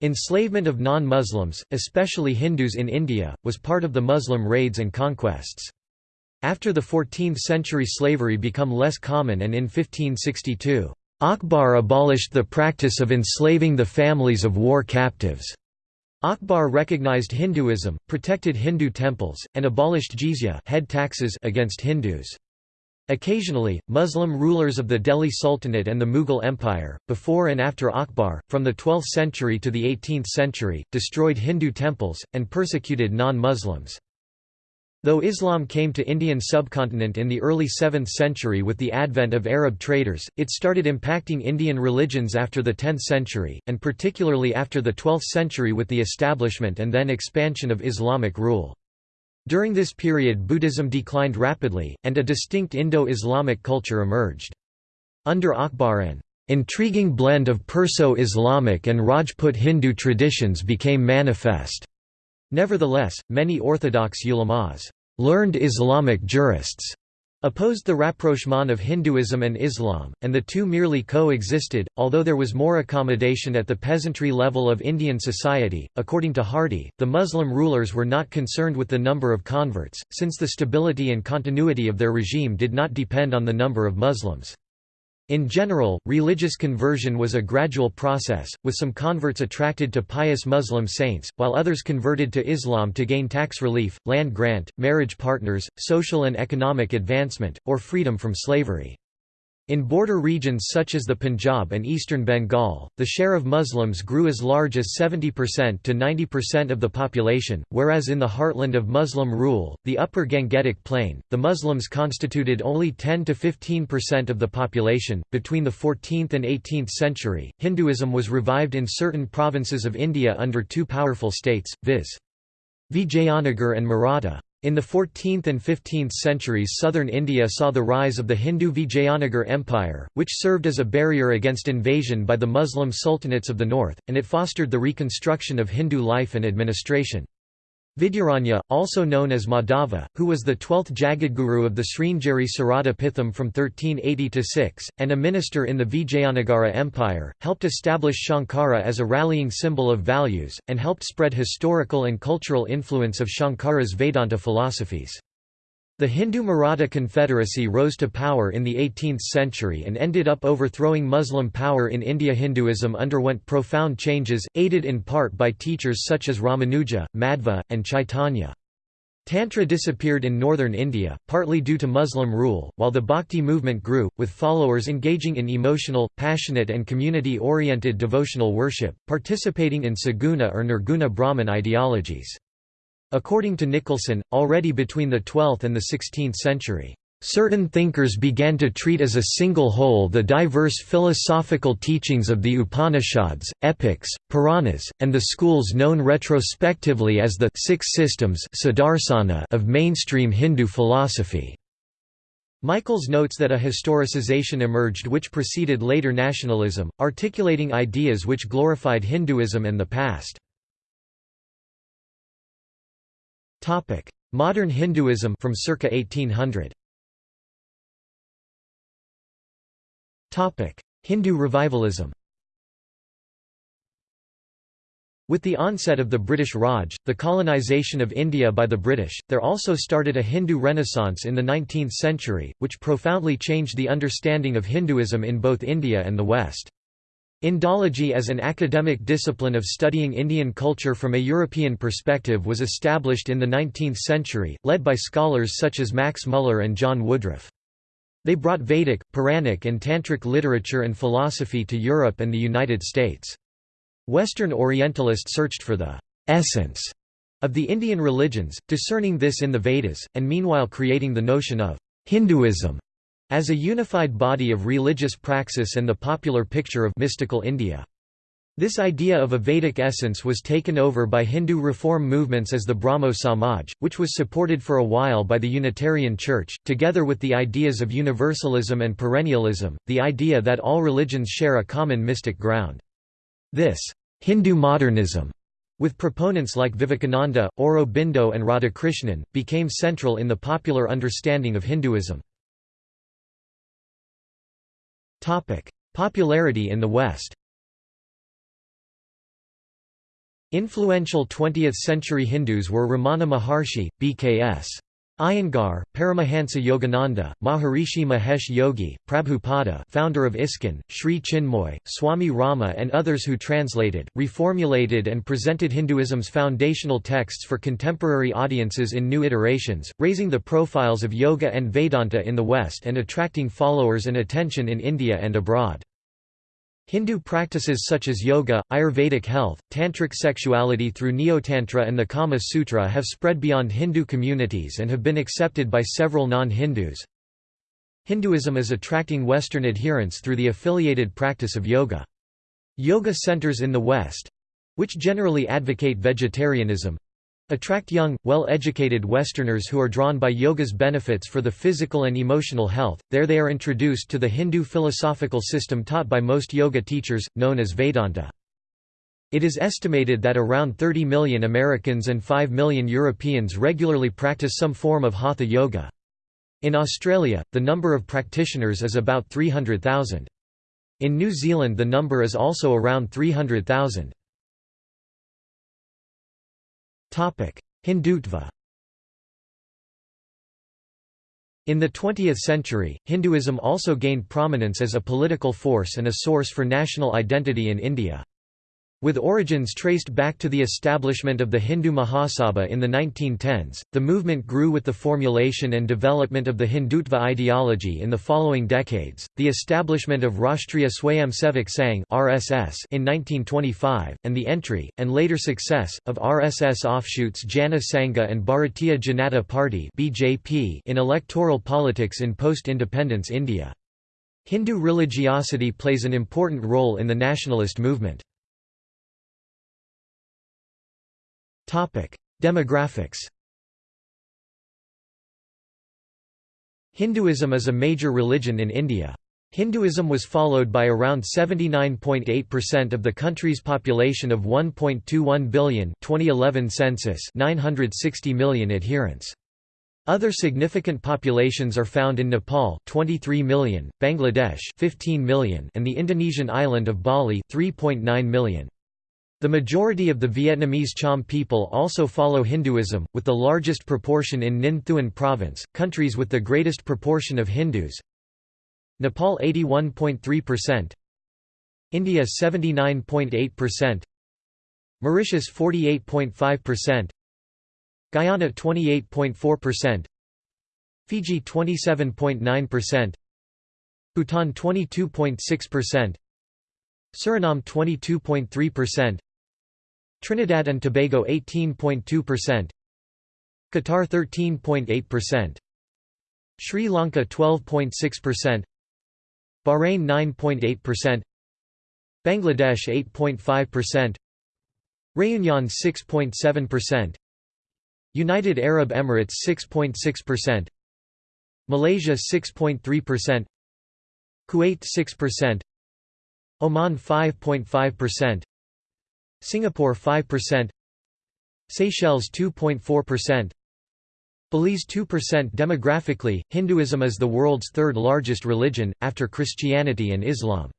Enslavement of non-Muslims, especially Hindus in India, was part of the Muslim raids and conquests. After the 14th century slavery become less common and in 1562, Akbar abolished the practice of enslaving the families of war captives. Akbar recognized Hinduism, protected Hindu temples, and abolished jizya head taxes against Hindus. Occasionally, Muslim rulers of the Delhi Sultanate and the Mughal Empire, before and after Akbar, from the 12th century to the 18th century, destroyed Hindu temples, and persecuted non-Muslims. Though Islam came to Indian subcontinent in the early 7th century with the advent of Arab traders, it started impacting Indian religions after the 10th century, and particularly after the 12th century with the establishment and then expansion of Islamic rule. During this period Buddhism declined rapidly, and a distinct Indo-Islamic culture emerged. Under Akbar an intriguing blend of Perso-Islamic and Rajput Hindu traditions became manifest. Nevertheless, many orthodox ulamas learned Islamic jurists opposed the rapprochement of Hinduism and Islam, and the two merely co-existed, although there was more accommodation at the peasantry level of Indian society. According to Hardy, the Muslim rulers were not concerned with the number of converts, since the stability and continuity of their regime did not depend on the number of Muslims. In general, religious conversion was a gradual process, with some converts attracted to pious Muslim saints, while others converted to Islam to gain tax relief, land grant, marriage partners, social and economic advancement, or freedom from slavery. In border regions such as the Punjab and eastern Bengal, the share of Muslims grew as large as 70% to 90% of the population, whereas in the heartland of Muslim rule, the upper Gangetic Plain, the Muslims constituted only 10 to 15% of the population. Between the 14th and 18th century, Hinduism was revived in certain provinces of India under two powerful states, viz. Vijayanagar and Maratha. In the 14th and 15th centuries southern India saw the rise of the Hindu Vijayanagar Empire, which served as a barrier against invasion by the Muslim sultanates of the north, and it fostered the reconstruction of Hindu life and administration. Vidyaranya, also known as Madhava, who was the twelfth Jagadguru of the Sringeri Sarada Pitham from 1380 to 6, and a minister in the Vijayanagara Empire, helped establish Shankara as a rallying symbol of values, and helped spread historical and cultural influence of Shankara's Vedanta philosophies. The Hindu Maratha Confederacy rose to power in the 18th century and ended up overthrowing Muslim power in India. Hinduism underwent profound changes, aided in part by teachers such as Ramanuja, Madhva, and Chaitanya. Tantra disappeared in northern India, partly due to Muslim rule, while the Bhakti movement grew, with followers engaging in emotional, passionate and community-oriented devotional worship, participating in Saguna or Nirguna Brahman ideologies. According to Nicholson, already between the 12th and the 16th century, Certain thinkers began to treat as a single whole the diverse philosophical teachings of the Upanishads, epics, Puranas, and the schools known retrospectively as the six systems of mainstream Hindu philosophy. Michaels notes that a historicization emerged which preceded later nationalism, articulating ideas which glorified Hinduism and the past. Modern Hinduism from circa 1800. Topic: Hindu revivalism With the onset of the British Raj, the colonisation of India by the British, there also started a Hindu renaissance in the 19th century, which profoundly changed the understanding of Hinduism in both India and the West. Indology as an academic discipline of studying Indian culture from a European perspective was established in the 19th century, led by scholars such as Max Muller and John Woodroffe. They brought Vedic, Puranic and Tantric literature and philosophy to Europe and the United States. Western Orientalists searched for the essence of the Indian religions, discerning this in the Vedas, and meanwhile creating the notion of Hinduism as a unified body of religious praxis and the popular picture of mystical India. This idea of a Vedic essence was taken over by Hindu reform movements as the Brahmo Samaj, which was supported for a while by the Unitarian Church, together with the ideas of universalism and perennialism, the idea that all religions share a common mystic ground. This Hindu modernism, with proponents like Vivekananda, Aurobindo and Radhakrishnan, became central in the popular understanding of Hinduism. Popularity in the West Influential 20th-century Hindus were Ramana Maharshi, B.K.S. Iyengar, Paramahansa Yogananda, Maharishi Mahesh Yogi, Prabhupada founder of ISKCON, Sri Chinmoy, Swami Rama and others who translated, reformulated and presented Hinduism's foundational texts for contemporary audiences in new iterations, raising the profiles of yoga and Vedanta in the West and attracting followers and attention in India and abroad. Hindu practices such as yoga, Ayurvedic health, tantric sexuality through Neotantra and the Kama Sutra have spread beyond Hindu communities and have been accepted by several non-Hindus. Hinduism is attracting Western adherents through the affiliated practice of yoga. Yoga centers in the West—which generally advocate vegetarianism, Attract young, well-educated Westerners who are drawn by yoga's benefits for the physical and emotional health, there they are introduced to the Hindu philosophical system taught by most yoga teachers, known as Vedanta. It is estimated that around 30 million Americans and 5 million Europeans regularly practice some form of Hatha yoga. In Australia, the number of practitioners is about 300,000. In New Zealand the number is also around 300,000. Hindutva In the 20th century, Hinduism also gained prominence as a political force and a source for national identity in India. With origins traced back to the establishment of the Hindu Mahasabha in the 1910s, the movement grew with the formulation and development of the Hindutva ideology in the following decades, the establishment of Rashtriya Swayamsevak Sangh (RSS) in 1925, and the entry and later success of RSS offshoots Jana Sangha and Bharatiya Janata Party (BJP) in electoral politics in post-independence India. Hindu religiosity plays an important role in the nationalist movement. Demographics Hinduism is a major religion in India. Hinduism was followed by around 79.8% of the country's population of 1.21 billion 2011 census 960 million adherents. Other significant populations are found in Nepal 23 million, Bangladesh 15 million and the Indonesian island of Bali 3.9 million. The majority of the Vietnamese Cham people also follow Hinduism, with the largest proportion in Ninh Thuan province. Countries with the greatest proportion of Hindus. Nepal 81.3%, India 79.8%, Mauritius 48.5%, Guyana 28.4%, Fiji 27.9%, Bhutan 22.6%, Suriname 22.3%, Trinidad and Tobago 18.2%, Qatar 13.8%, Sri Lanka 12.6%, Bahrain 9.8%, Bangladesh 8.5%, Réunion 6.7%, United Arab Emirates 6.6%, Malaysia 6.3%, Kuwait 6%, Oman 5.5%, Singapore 5%, Seychelles 2.4%, Belize 2% Demographically, Hinduism is the world's third largest religion, after Christianity and Islam.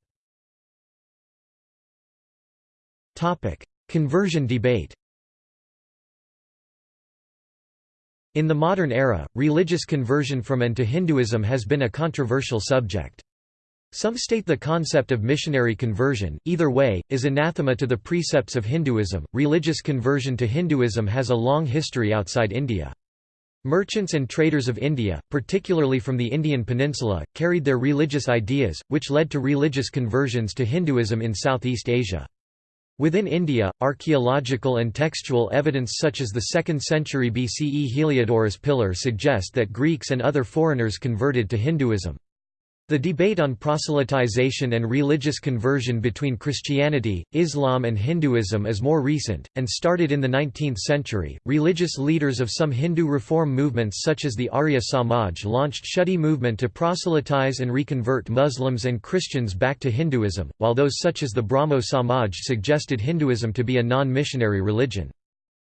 Conversion debate In the modern era, religious conversion from and to Hinduism has been a controversial subject. Some state the concept of missionary conversion, either way, is anathema to the precepts of Hinduism. Religious conversion to Hinduism has a long history outside India. Merchants and traders of India, particularly from the Indian peninsula, carried their religious ideas, which led to religious conversions to Hinduism in Southeast Asia. Within India, archaeological and textual evidence such as the 2nd century BCE Heliodorus pillar suggest that Greeks and other foreigners converted to Hinduism. The debate on proselytization and religious conversion between Christianity, Islam, and Hinduism is more recent, and started in the 19th century. Religious leaders of some Hindu reform movements, such as the Arya Samaj, launched Shuddhi movement to proselytize and reconvert Muslims and Christians back to Hinduism, while those such as the Brahmo Samaj suggested Hinduism to be a non missionary religion.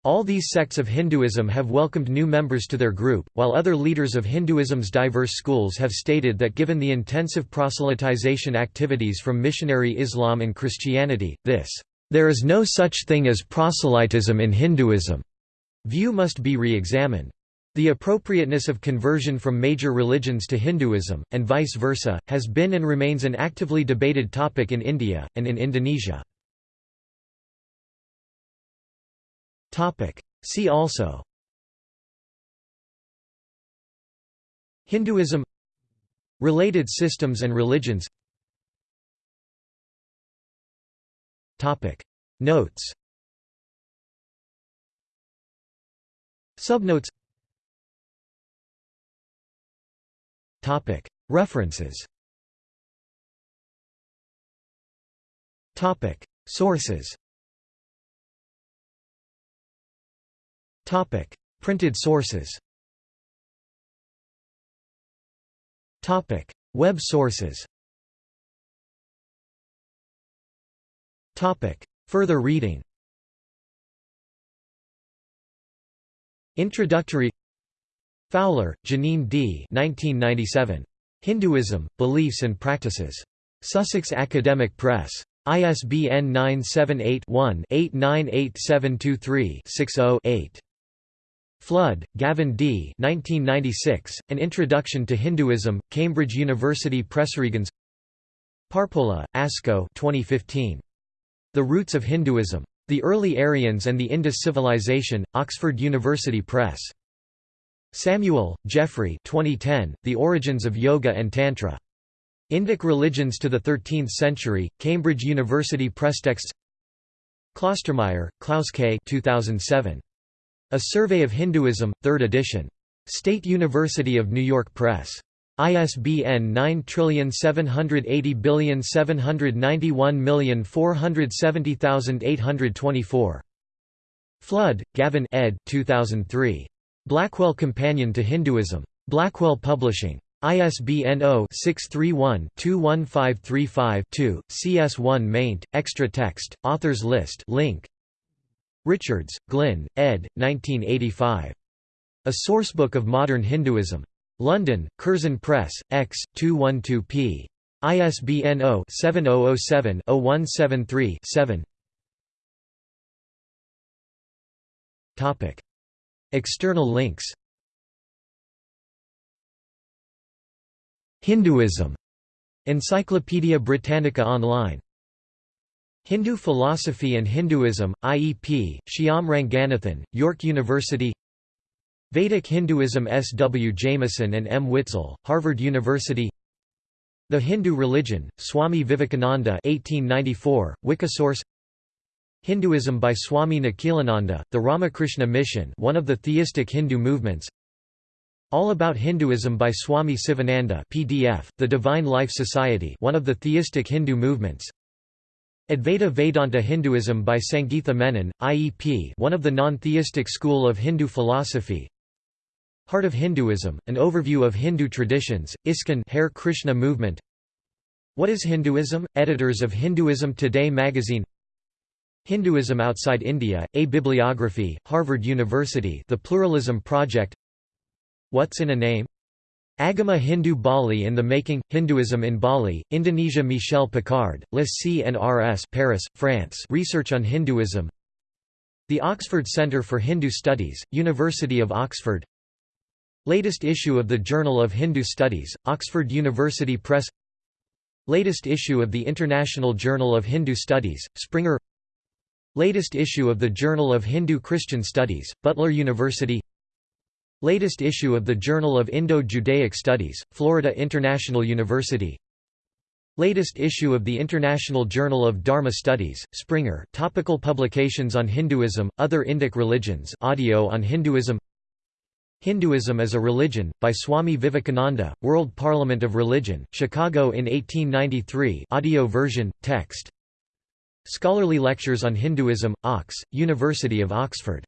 All these sects of Hinduism have welcomed new members to their group, while other leaders of Hinduism's diverse schools have stated that given the intensive proselytization activities from missionary Islam and Christianity, this, "...there is no such thing as proselytism in Hinduism," view must be re-examined. The appropriateness of conversion from major religions to Hinduism, and vice versa, has been and remains an actively debated topic in India, and in Indonesia. See also. Hinduism. Related systems and religions. Topic. Notes. Subnotes. Topic. References. Topic. Sources Printed sources Topic: Web sources Topic: Further reading Introductory Fowler, Jeaneane D. 1997. Hinduism, Beliefs and Practices. Sussex Academic Press. ISBN 978-1-898723-60-8. Flood, Gavin D. 1996, An Introduction to Hinduism, Cambridge University Press. Regens Parpola, Asko 2015. The Roots of Hinduism. The Early Aryans and the Indus Civilization, Oxford University Press. Samuel, Geoffrey 2010, The Origins of Yoga and Tantra. Indic Religions to the Thirteenth Century, Cambridge University Press. Texts Klostermaier, Klaus K. 2007. A Survey of Hinduism, 3rd edition. State University of New York Press. ISBN 9780791470824. Flood, Gavin ed. 2003. Blackwell Companion to Hinduism. Blackwell Publishing. ISBN 0-631-21535-2, CS1 maint, extra text, authors list link Richards, Glyn, ed. 1985. A Sourcebook of Modern Hinduism. London, Curzon Press, X, 212 p. ISBN 0-7007-0173-7 External links Hinduism. Encyclopædia Britannica Online Hindu Philosophy and Hinduism, IEP, Shyam Ranganathan, York University Vedic Hinduism S. W. Jamison and M. Witzel, Harvard University The Hindu Religion, Swami Vivekananda 1894, Wikisource Hinduism by Swami Nikhilananda, the Ramakrishna Mission one of the theistic Hindu movements All About Hinduism by Swami Sivananda PDF, The Divine Life Society one of the theistic Hindu movements Advaita Vedanta Hinduism by Sangeetha Menon, IEP one of the non-theistic school of Hindu philosophy Heart of Hinduism, an overview of Hindu traditions, ISKCON Hare Krishna movement What is Hinduism? Editors of Hinduism Today magazine Hinduism Outside India, A Bibliography, Harvard University The Pluralism Project What's in a Name? Agama Hindu Bali in the Making, Hinduism in Bali, Indonesia Michel Picard, Le CNRS Paris, France. Research on Hinduism. The Oxford Centre for Hindu Studies, University of Oxford. Latest issue of the Journal of Hindu Studies, Oxford University Press. Latest issue of the International Journal of Hindu Studies, Springer. Latest issue of the Journal of Hindu Christian Studies, Butler University Latest issue of the Journal of Indo-Judaic Studies, Florida International University. Latest issue of the International Journal of Dharma Studies, Springer Topical publications on Hinduism, Other Indic Religions audio on Hinduism. Hinduism as a Religion, by Swami Vivekananda, World Parliament of Religion, Chicago in 1893 audio version, text. Scholarly Lectures on Hinduism, Ox, University of Oxford